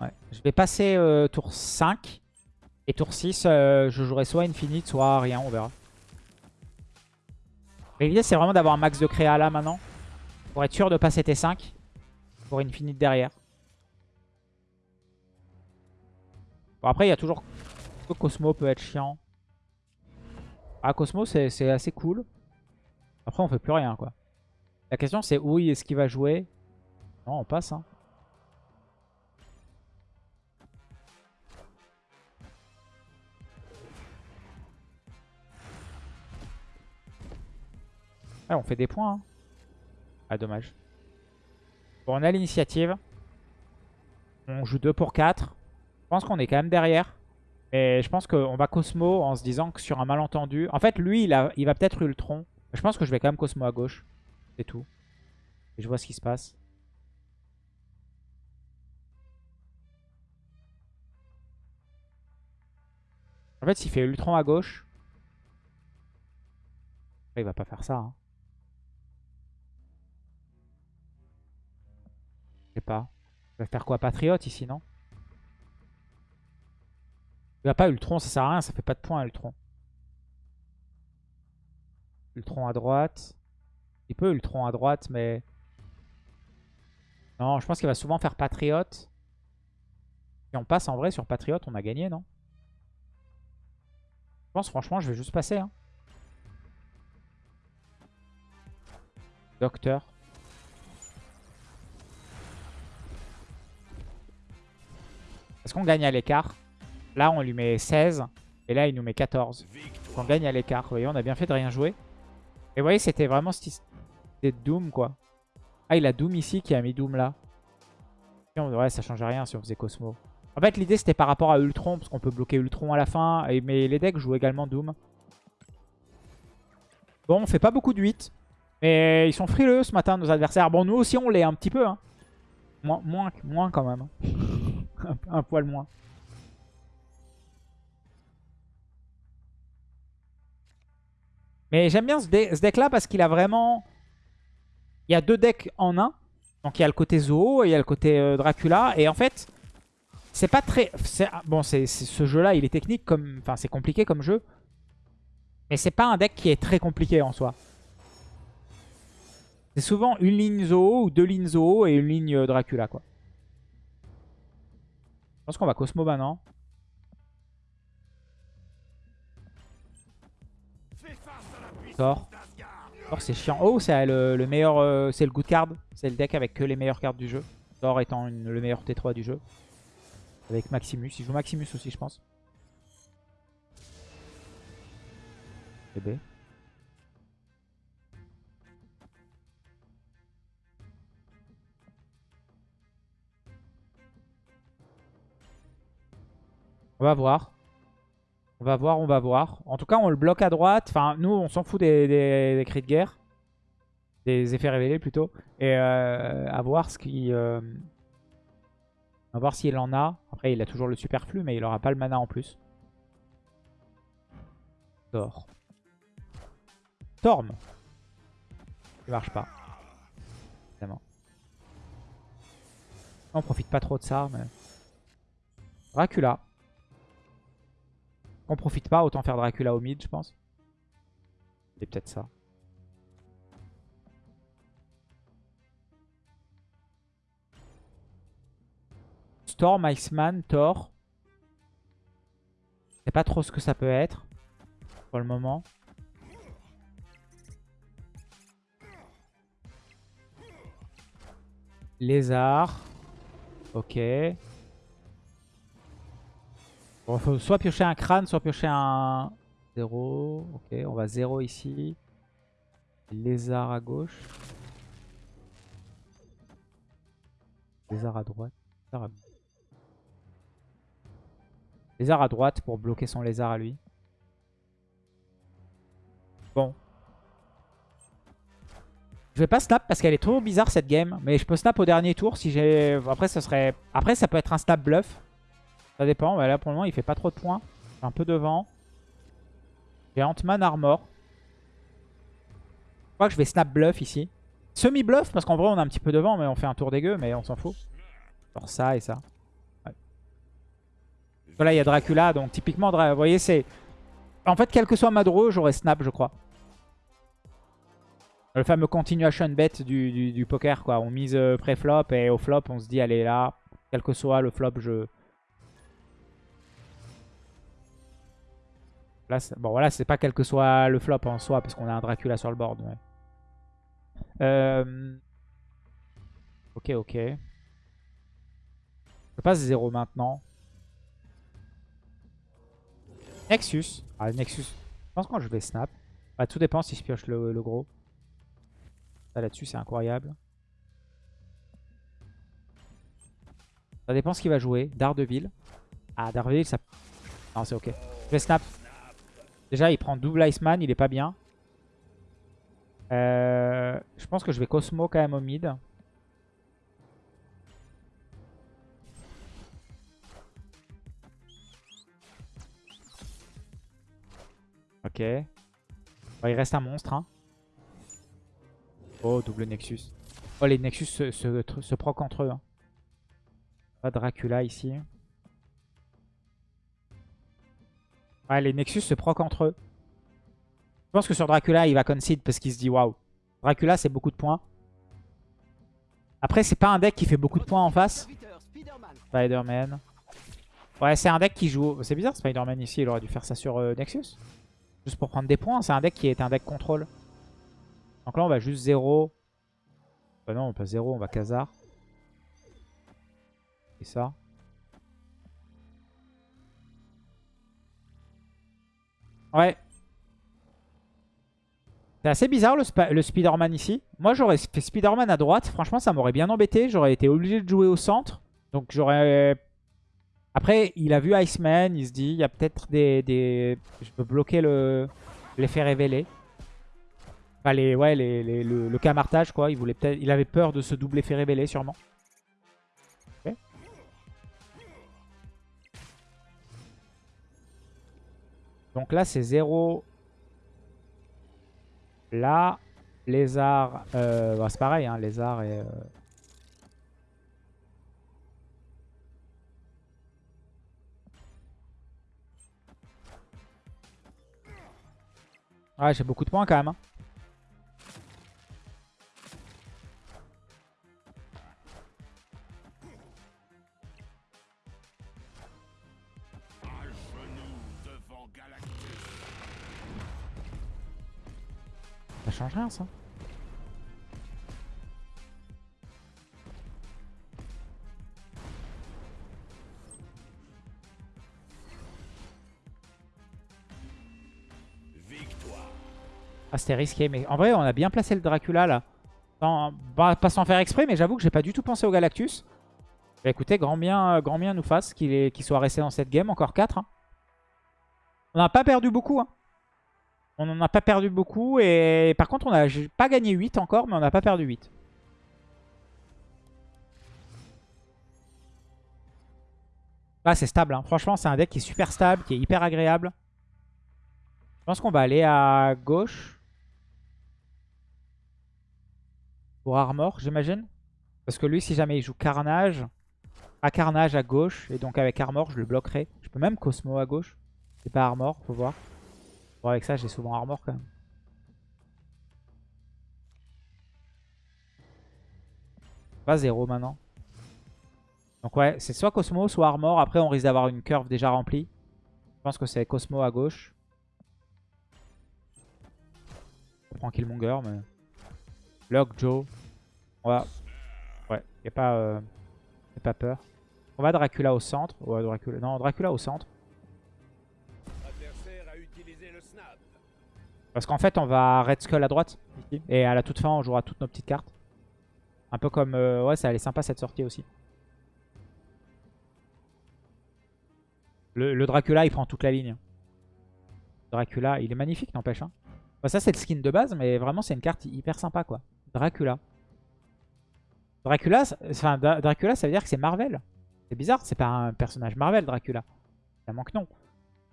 Speaker 1: Ouais. Je vais passer euh, tour 5. Et tour 6, euh, je jouerai soit Infinite, soit rien, on verra. L'idée c'est vraiment d'avoir un max de créa là maintenant. Pour être sûr de passer T5. Pour Infinite derrière. Bon après il y a toujours Cosmo peut être chiant? Ah, Cosmo, c'est assez cool. Après, on fait plus rien, quoi. La question, c'est où est-ce qu'il va jouer? Non, on passe, hein. Ah, on fait des points. Hein. Ah, dommage. Bon, on a l'initiative. On joue 2 pour 4. Je pense qu'on est quand même derrière. Et je pense qu'on va Cosmo en se disant que sur un malentendu... En fait, lui, il, va peut-être Ultron. Je pense que je vais quand même Cosmo à gauche. C'est tout. Et je vois ce qui se passe. En fait, s'il fait Ultron à gauche... il va pas faire ça. Hein. Je sais pas. Il va faire quoi Patriote ici, non? Il va pas Ultron, ça sert à rien, ça fait pas de points Ultron. Ultron à droite. Il peut Ultron à droite, mais... Non, je pense qu'il va souvent faire Patriote. Si on passe en vrai sur Patriote, on a gagné, non? Je pense franchement, je vais juste passer. Hein. Docteur. Est-ce qu'on gagne à l'écart? Là, on lui met 16. Et là, il nous met 14. Donc on gagne à l'écart. Vous voyez, on a bien fait de rien jouer. Et vous voyez, c'était vraiment c'était Doom, quoi. Ah, il a Doom ici qui a mis Doom là. Ouais, ça change rien si on faisait Cosmo. En fait, l'idée, c'était par rapport à Ultron, parce qu'on peut bloquer Ultron à la fin. mais les decks jouent également Doom. Bon, on fait pas beaucoup de 8. Mais ils sont frileux ce matin, nos adversaires. Bon, nous aussi, on l'est un petit peu. Hein. Moins, moins, moins quand même. un poil moins. Mais j'aime bien ce, deck-là parce qu'il a vraiment... Il y a deux decks en un. Donc il y a le côté Zoo et il y a le côté euh, Dracula. Et en fait, c'est pas très... Bon, c'est ce jeu-là, il est technique comme... Enfin, c'est compliqué comme jeu. Mais c'est pas un deck qui est très compliqué en soi. C'est souvent une ligne Zoo ou deux lignes Zoo et une ligne euh, Dracula, quoi. Je pense qu'on va Cosmo maintenant. Thor. C'est chiant. Oh c'est le, meilleur. Euh, c'est le good card. C'est le deck avec que les meilleures cartes du jeu. Thor étant le meilleur T3 du jeu. Avec Maximus. Il joue Maximus aussi je pense. Bébé. On va voir. On va voir, on va voir. En tout cas, on le bloque à droite. Enfin, nous, on s'en fout des, cris de guerre. Des effets révélés, plutôt. Et euh, à voir ce qui... Euh, voir s'il en a. Après, il a toujours le superflu, mais il n'aura pas le mana en plus. Thor. Storm. Il marche pas. Évidemment. On profite pas trop de ça, mais... Dracula. On profite pas, autant faire Dracula au mid, je pense. C'est peut-être ça. Storm, Iceman, Thor. Je sais pas trop ce que ça peut être pour le moment. Lézard. Ok. Soit piocher un crâne, soit piocher un 0. Ok, on va 0 ici. Lézard à gauche. Lézard à droite. Lézard à... droite pour bloquer son lézard à lui. Bon. Je vais pas snap parce qu'elle est trop bizarre cette game. Mais je peux snap au dernier tour si j'ai... Après, ça serait... Après, ça peut être un snap bluff. Ça dépend. là, pour le moment, il fait pas trop de points. Un peu devant. J'ai Ant-Man Armor. Je crois que je vais snap bluff ici. Semi-bluff, parce qu'en vrai, on est un petit peu devant, mais on fait un tour dégueu, mais on s'en fout. Genre ça et ça. Voilà, il y a Dracula, donc typiquement, vous voyez, c'est... En fait, quel que soit ma draw, j'aurais snap, je crois. Le fameux continuation bet du, du, poker, quoi. On mise euh, pré-flop et au flop, on se dit, allez là, quel que soit le flop, je, bon, voilà, c'est pas quel que soit le flop en soi, parce qu'on a un Dracula sur le board. Euh, ok, ok. Je passe 0 maintenant. Nexus. Ah, Nexus. Je pense que je vais snap. Bah, tout dépend si je pioche le, gros. Ça là-dessus, c'est incroyable. Ça dépend ce qu'il va jouer. Daredevil. Ah, Daredevil, ça... Non, c'est ok. Je vais snap. Déjà, il prend double Iceman, il est pas bien. Euh, je pense que je vais Cosmo quand même au mid. Ok. il reste un monstre. Hein. Oh, double Nexus. Oh, les Nexus se, se, proc entre eux. Hein. Pas Dracula ici. Ouais, les Nexus se proc entre eux. Je pense que sur Dracula, il va concede parce qu'il se dit waouh. Dracula, c'est beaucoup de points. Après, c'est pas un deck qui fait beaucoup de points en face. Spider-Man. Ouais, c'est un deck qui joue... C'est bizarre, Spider-Man ici, il aurait dû faire ça sur euh, Nexus. Juste pour prendre des points. C'est un deck qui est un deck contrôle. Donc là, on va juste 0. Bah non, on pas 0, on va Khazar. Et ça. Ouais. C'est assez bizarre le, Spider-Man ici. Moi j'aurais fait Spider-Man à droite. Franchement ça m'aurait bien embêté. J'aurais été obligé de jouer au centre. Donc j'aurais... Après il a vu Iceman. Il se dit il y a peut-être des, Je peux bloquer l'effet révélé. Enfin les, ouais, les, le, le camartage quoi. Il, voulait il avait peur de ce double effet révélé sûrement. Donc là, c'est 0. Là, lézard, euh, bah, c'est pareil, hein, lézard et... euh, Ouais, j'ai beaucoup de points quand même. hein. Ça change rien ça. Ah c'était risqué mais en vrai on a bien placé le Dracula là. Bah, pas sans faire exprès mais j'avoue que j'ai pas du tout pensé au Galactus. Bah, écoutez grand bien, grand bien nous fasse qu'il soit resté dans cette game encore 4. On n'a pas perdu beaucoup hein. On n'en a pas perdu beaucoup. Et par contre, on n'a pas gagné 8 encore, mais on n'a pas perdu 8. Là, c'est stable. hein. Franchement, c'est un deck qui est super stable, qui est hyper agréable. Je pense qu'on va aller à gauche. Pour Armor, j'imagine. Parce que lui, si jamais il joue Carnage, à Carnage à gauche, et donc avec Armor, je le bloquerai. Je peux même Cosmo à gauche. C'est pas Armor, faut voir. Avec ça, j'ai souvent armor quand même. Pas zéro maintenant. Donc ouais, c'est soit Cosmo, soit armor. Après, on risque d'avoir une curve déjà remplie. Je pense que c'est Cosmo à gauche. On prend Killmonger, mais... Lock, Joe. On va... Ouais, y a pas... Euh... y a pas peur. On va Dracula au centre. Ouais, Dracula... Non, Dracula au centre. Parce qu'en fait, on va Red Skull à droite. Et à la toute fin, on jouera toutes nos petites cartes. Un peu comme... euh, ouais, ça allait sympa cette sortie aussi. Le, le Dracula, il prend toute la ligne. Dracula, il est magnifique, n'empêche. Hein. Ça, c'est le skin de base, mais vraiment, c'est une carte hyper sympa, quoi. Dracula. Dracula, enfin, Dra- Dracula, ça veut dire que c'est Marvel. C'est bizarre, c'est pas un personnage Marvel, Dracula. Ça manque non.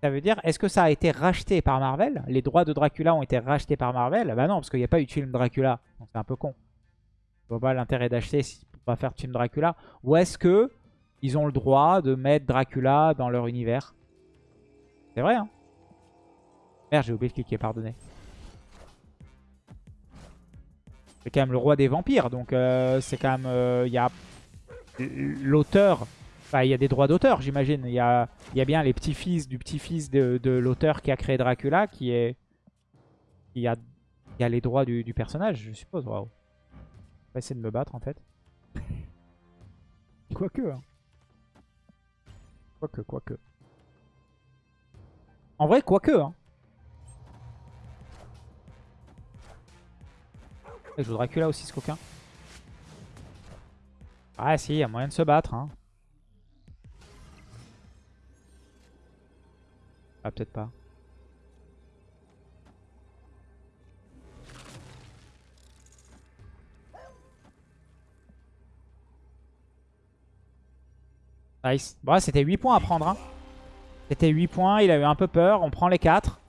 Speaker 1: Ça veut dire, est-ce que ça a été racheté par Marvel? Les droits de Dracula ont été rachetés par Marvel? Bah non, parce qu'il n'y a pas eu de film Dracula. Donc c'est un peu con. Je vois pas l'intérêt d'acheter si pour pas faire de film Dracula. Ou est-ce que ils ont le droit de mettre Dracula dans leur univers? C'est vrai, hein Merde, j'ai oublié de cliquer, pardonnez. C'est quand même le roi des vampires, donc euh, c'est quand même... euh, Il y a l'auteur... Enfin, il y a des droits d'auteur, j'imagine. Il y a, il y a bien les petits-fils du petit-fils de, de l'auteur qui a créé Dracula qui est... Qui a, qui a les droits du, du personnage, je suppose. Waouh. On va essayer de me battre, en fait. Quoique, hein. Quoique, quoique. En vrai, quoique, hein. Il joue Dracula aussi, ce coquin. Ah si, il y a moyen de se battre, hein. Ah, peut-être pas. Nice. Bon, c'était 8 points à prendre. Hein. C'était 8 points, il a eu un peu peur. On prend les 4.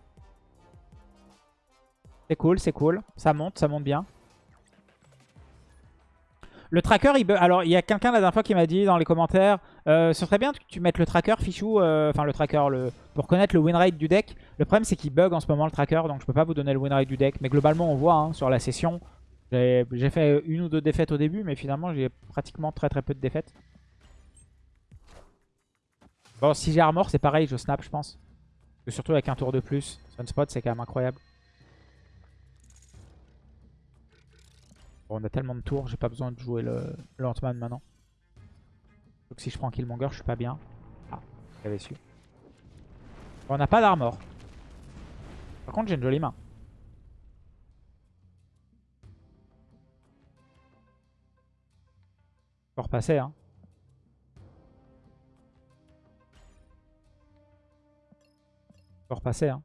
Speaker 1: C'est cool, c'est cool. Ça monte, ça monte bien. Le tracker, il. Alors, il y a quelqu'un la dernière fois qui m'a dit dans les commentaires euh, Ce serait bien que tu mettes le tracker, Fichou. euh, Enfin, le tracker, pour connaître le win rate du deck. Le problème, c'est qu'il bug en ce moment le tracker. Donc, je peux pas vous donner le win rate du deck. Mais globalement, on voit hein, sur la session. J'ai fait une ou deux défaites au début. Mais finalement, j'ai pratiquement très très peu de défaites. Bon, si j'ai armor, c'est pareil. Je snap, je pense. Surtout avec un tour de plus. Sunspot, c'est quand même incroyable. On a tellement de tours, j'ai pas besoin de jouer le, Ant-Man maintenant. Donc si je prends Killmonger, je suis pas bien. Ah, j'avais su. On n'a pas d'armor. Par contre, j'ai une jolie main. Faut repasser, hein. Faut repasser, hein.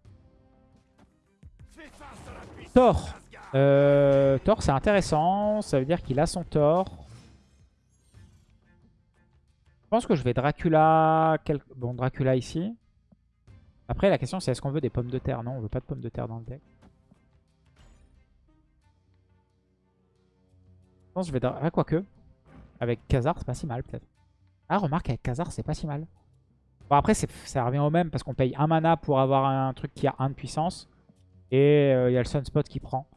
Speaker 1: Thor. Euh, Thor, c'est intéressant. Ça veut dire qu'il a son Thor. Je pense que je vais Dracula... Bon, Dracula ici. Après, la question, c'est est-ce qu'on veut des pommes de terre? Non, on veut pas de pommes de terre dans le deck. pense que je vais... Ah, quoique. Avec Khazar, c'est pas si mal, peut-être. Ah, remarque, avec Khazar, c'est pas si mal. Bon, après, ça revient au même, parce qu'on paye un mana pour avoir un truc qui a 1 de puissance. Et euh, il y a le Sunspot qui prend.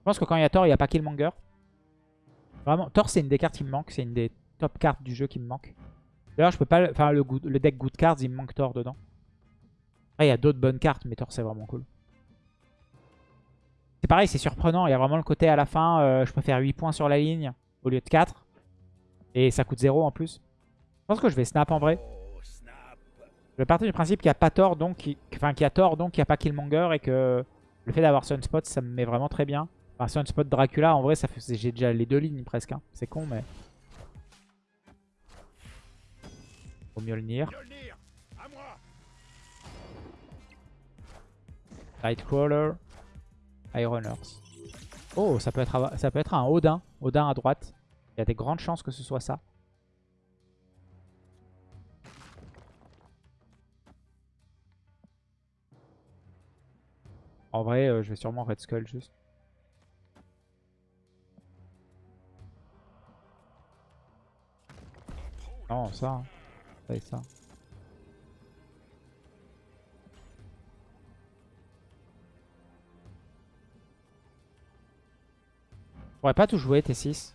Speaker 1: Je pense que quand il y a Thor, il n'y a pas Killmonger. Vraiment, Thor, c'est une des cartes qui me manque. C'est une des top cartes du jeu qui me manque. D'ailleurs, je peux pas... Enfin, le, deck Good Cards, il me manque Thor dedans. Après, il y a d'autres bonnes cartes, mais Thor, c'est vraiment cool. C'est pareil, c'est surprenant. Il y a vraiment le côté à la fin, euh, je peux faire 8 points sur la ligne au lieu de 4. Et ça coûte 0 en plus. Je pense que je vais snap en vrai. Je vais partir du principe qu'il n'y a pas tort, donc enfin, qu'il y a tort, donc qu'il n'y a pas Killmonger. Et que le fait d'avoir Sunspot, ça me met vraiment très bien. Enfin, Sunspot Dracula, en vrai, j'ai déjà les deux lignes presque. hein. C'est con, mais... Nier.
Speaker 2: Mjolnir.
Speaker 1: Nightcrawler, Ironers. Oh, ça peut, être, ça peut être un Odin. Odin à droite. Il y a des grandes chances que ce soit ça. En vrai, euh, je vais sûrement Red Skull juste. Non, ça. hein. Ça et ça. Je pourrais pas tout jouer, T6.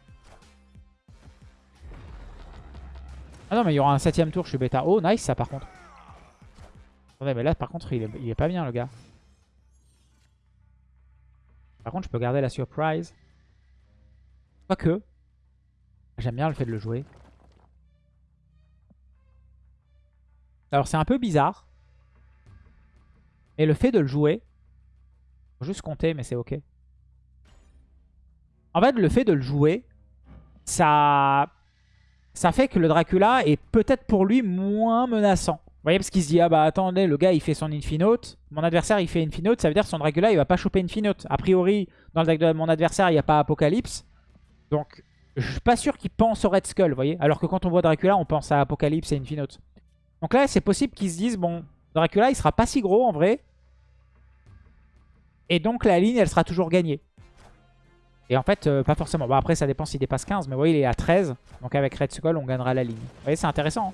Speaker 1: Ah non, mais il y aura un septième tour, je suis bêta. Oh, nice ça par contre. Attendez, mais là par contre, il il est pas bien le gars. Par contre, je peux garder la surprise. Quoique. J'aime bien le fait de le jouer. Alors c'est un peu bizarre. Mais le fait de le jouer. Juste compter, mais c'est ok. En fait, le fait de le jouer, ça, ça fait que le Dracula est peut-être pour lui moins menaçant. Vous voyez, parce qu'il se dit, ah bah attendez, le gars il fait son Infinote, mon adversaire il fait Infinote, ça veut dire que son Dracula il va pas choper Infinote. A priori, dans le deck de mon adversaire, il n'y a pas Apocalypse. Donc, je suis pas sûr qu'il pense au Red Skull, vous voyez. Alors que quand on voit Dracula, on pense à Apocalypse et Infinote. Donc là, c'est possible qu'ils se disent, bon, Dracula il sera pas si gros en vrai. Et donc la ligne, elle sera toujours gagnée. Et en fait, euh, pas forcément. Bon, après, ça dépend s'il dépasse 15. Mais vous voyez, il est à 13. Donc avec Red Skull, on gagnera la ligne. Vous voyez, c'est intéressant. hein.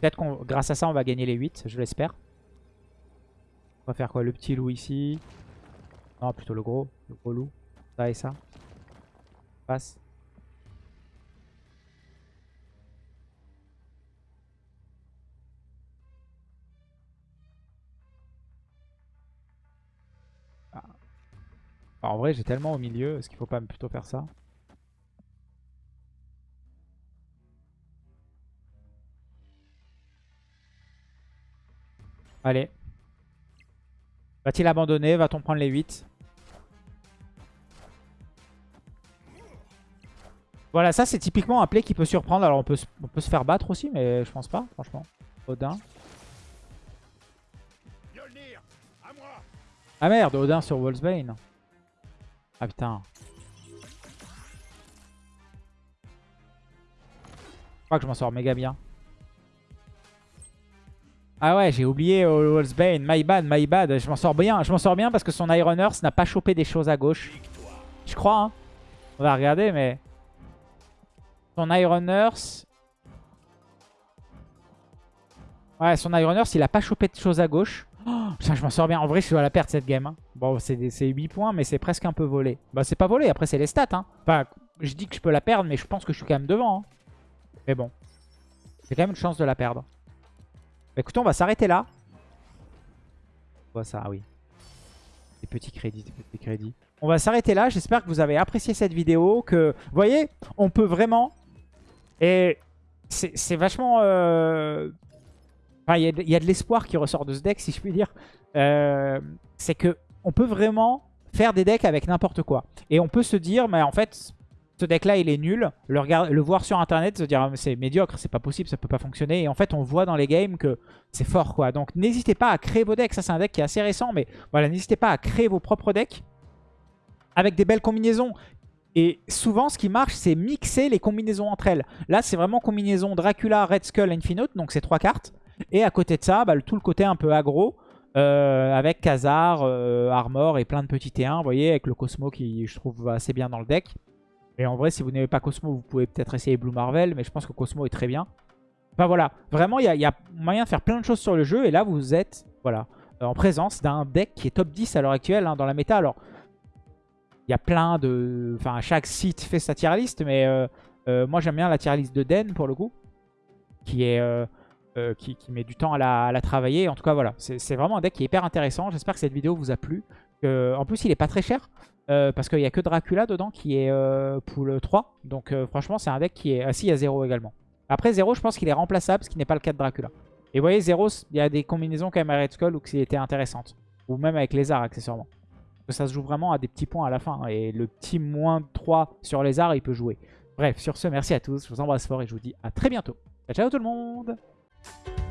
Speaker 1: Peut-être qu'on, grâce à ça, on va gagner les 8. Je l'espère. On va faire quoi Le petit loup ici? Non, plutôt le gros. Le gros loup. Ça et ça. Passe. En vrai, j'ai tellement au milieu. Est-ce qu'il faut pas plutôt faire ça? Allez. Va-t-il abandonner? Va-t-on prendre les 8 Voilà, ça c'est typiquement un play qui peut surprendre. Alors on peut, se- on peut se faire battre aussi, mais je pense pas, franchement. Odin. Ah merde, Odin sur Wolfsbane. Ah putain. Je crois que je m'en sors méga bien. Ah ouais, j'ai oublié euh, Wolfsbane. My bad, my bad. Je m'en sors bien. Je m'en sors bien parce que son Iron Earth n'a pas chopé des choses à gauche. Je crois, hein. On va regarder, mais... Son Iron Earth... Ouais, son Iron Earth, il a pas chopé de choses à gauche. Oh, putain, je m'en sors bien. En vrai, je dois la perdre cette game. hein. Bon, c'est des- c'est 8 points, mais c'est presque un peu volé. Bah, c'est pas volé. Après, c'est les stats. Hein. Enfin, je dis que je peux la perdre, mais je pense que je suis quand même devant. hein. Mais bon. J'ai quand même une chance de la perdre. Bah, écoutez, on va s'arrêter là. On voit ça, ah oui. Des petits crédits, des petits crédits. On va s'arrêter là. J'espère que vous avez apprécié cette vidéo. Que, vous voyez, on peut vraiment... Et c'est c'est vachement... euh, Enfin, il y, a de- l'espoir qui ressort de ce deck, si je puis dire. Euh, c'est que on peut vraiment faire des decks avec n'importe quoi. Et on peut se dire, mais en fait, ce deck-là, il est nul. Le, le voir sur Internet, se dire, c'est médiocre, c'est pas possible, ça peut pas fonctionner. Et en fait, on voit dans les games que c'est fort, quoi. Donc, n'hésitez pas à créer vos decks. Ça, c'est un deck qui est assez récent, mais voilà, n'hésitez pas à créer vos propres decks avec des belles combinaisons. Et souvent, ce qui marche, c'est mixer les combinaisons entre elles. Là, c'est vraiment combinaison Dracula, Red Skull, Infinite, donc c'est trois cartes. Et à côté de ça, bah, tout le côté un peu aggro, euh, avec Khazar, euh, Armor et plein de petits T1, vous voyez, avec le Cosmo qui, je trouve, va assez bien dans le deck. Et en vrai, si vous n'aimez pas Cosmo, vous pouvez peut-être essayer Blue Marvel, mais je pense que Cosmo est très bien. Enfin voilà, vraiment, il y, a moyen de faire plein de choses sur le jeu. Et là, vous êtes voilà, euh, en présence d'un deck qui est top 10 à l'heure actuelle hein, dans la méta. Alors, il y a plein de... Enfin, chaque site fait sa tier list, mais euh, moi, j'aime bien la tier list de Den, pour le coup, qui est... qui, met du temps à la, travailler. En tout cas, voilà, c'est vraiment un deck qui est hyper intéressant. J'espère que cette vidéo vous a plu. en plus, il est pas très cher. parce qu'il n'y a que Dracula dedans qui est pool 3. Donc franchement, c'est un deck qui est assis à 0 également. Après 0, je pense qu'il est remplaçable, ce qui n'est pas le cas de Dracula. Et vous voyez, 0, il y a des combinaisons quand même à Red Skull où qui étaient intéressantes. Ou même avec les arts, accessoirement. Ça se joue vraiment à des petits points à la fin. Hein, et le petit moins 3 sur les arts, il peut jouer. Bref, sur ce, merci à tous. Je vous embrasse fort et je vous dis à très bientôt. Ciao, ciao tout le monde Thank you.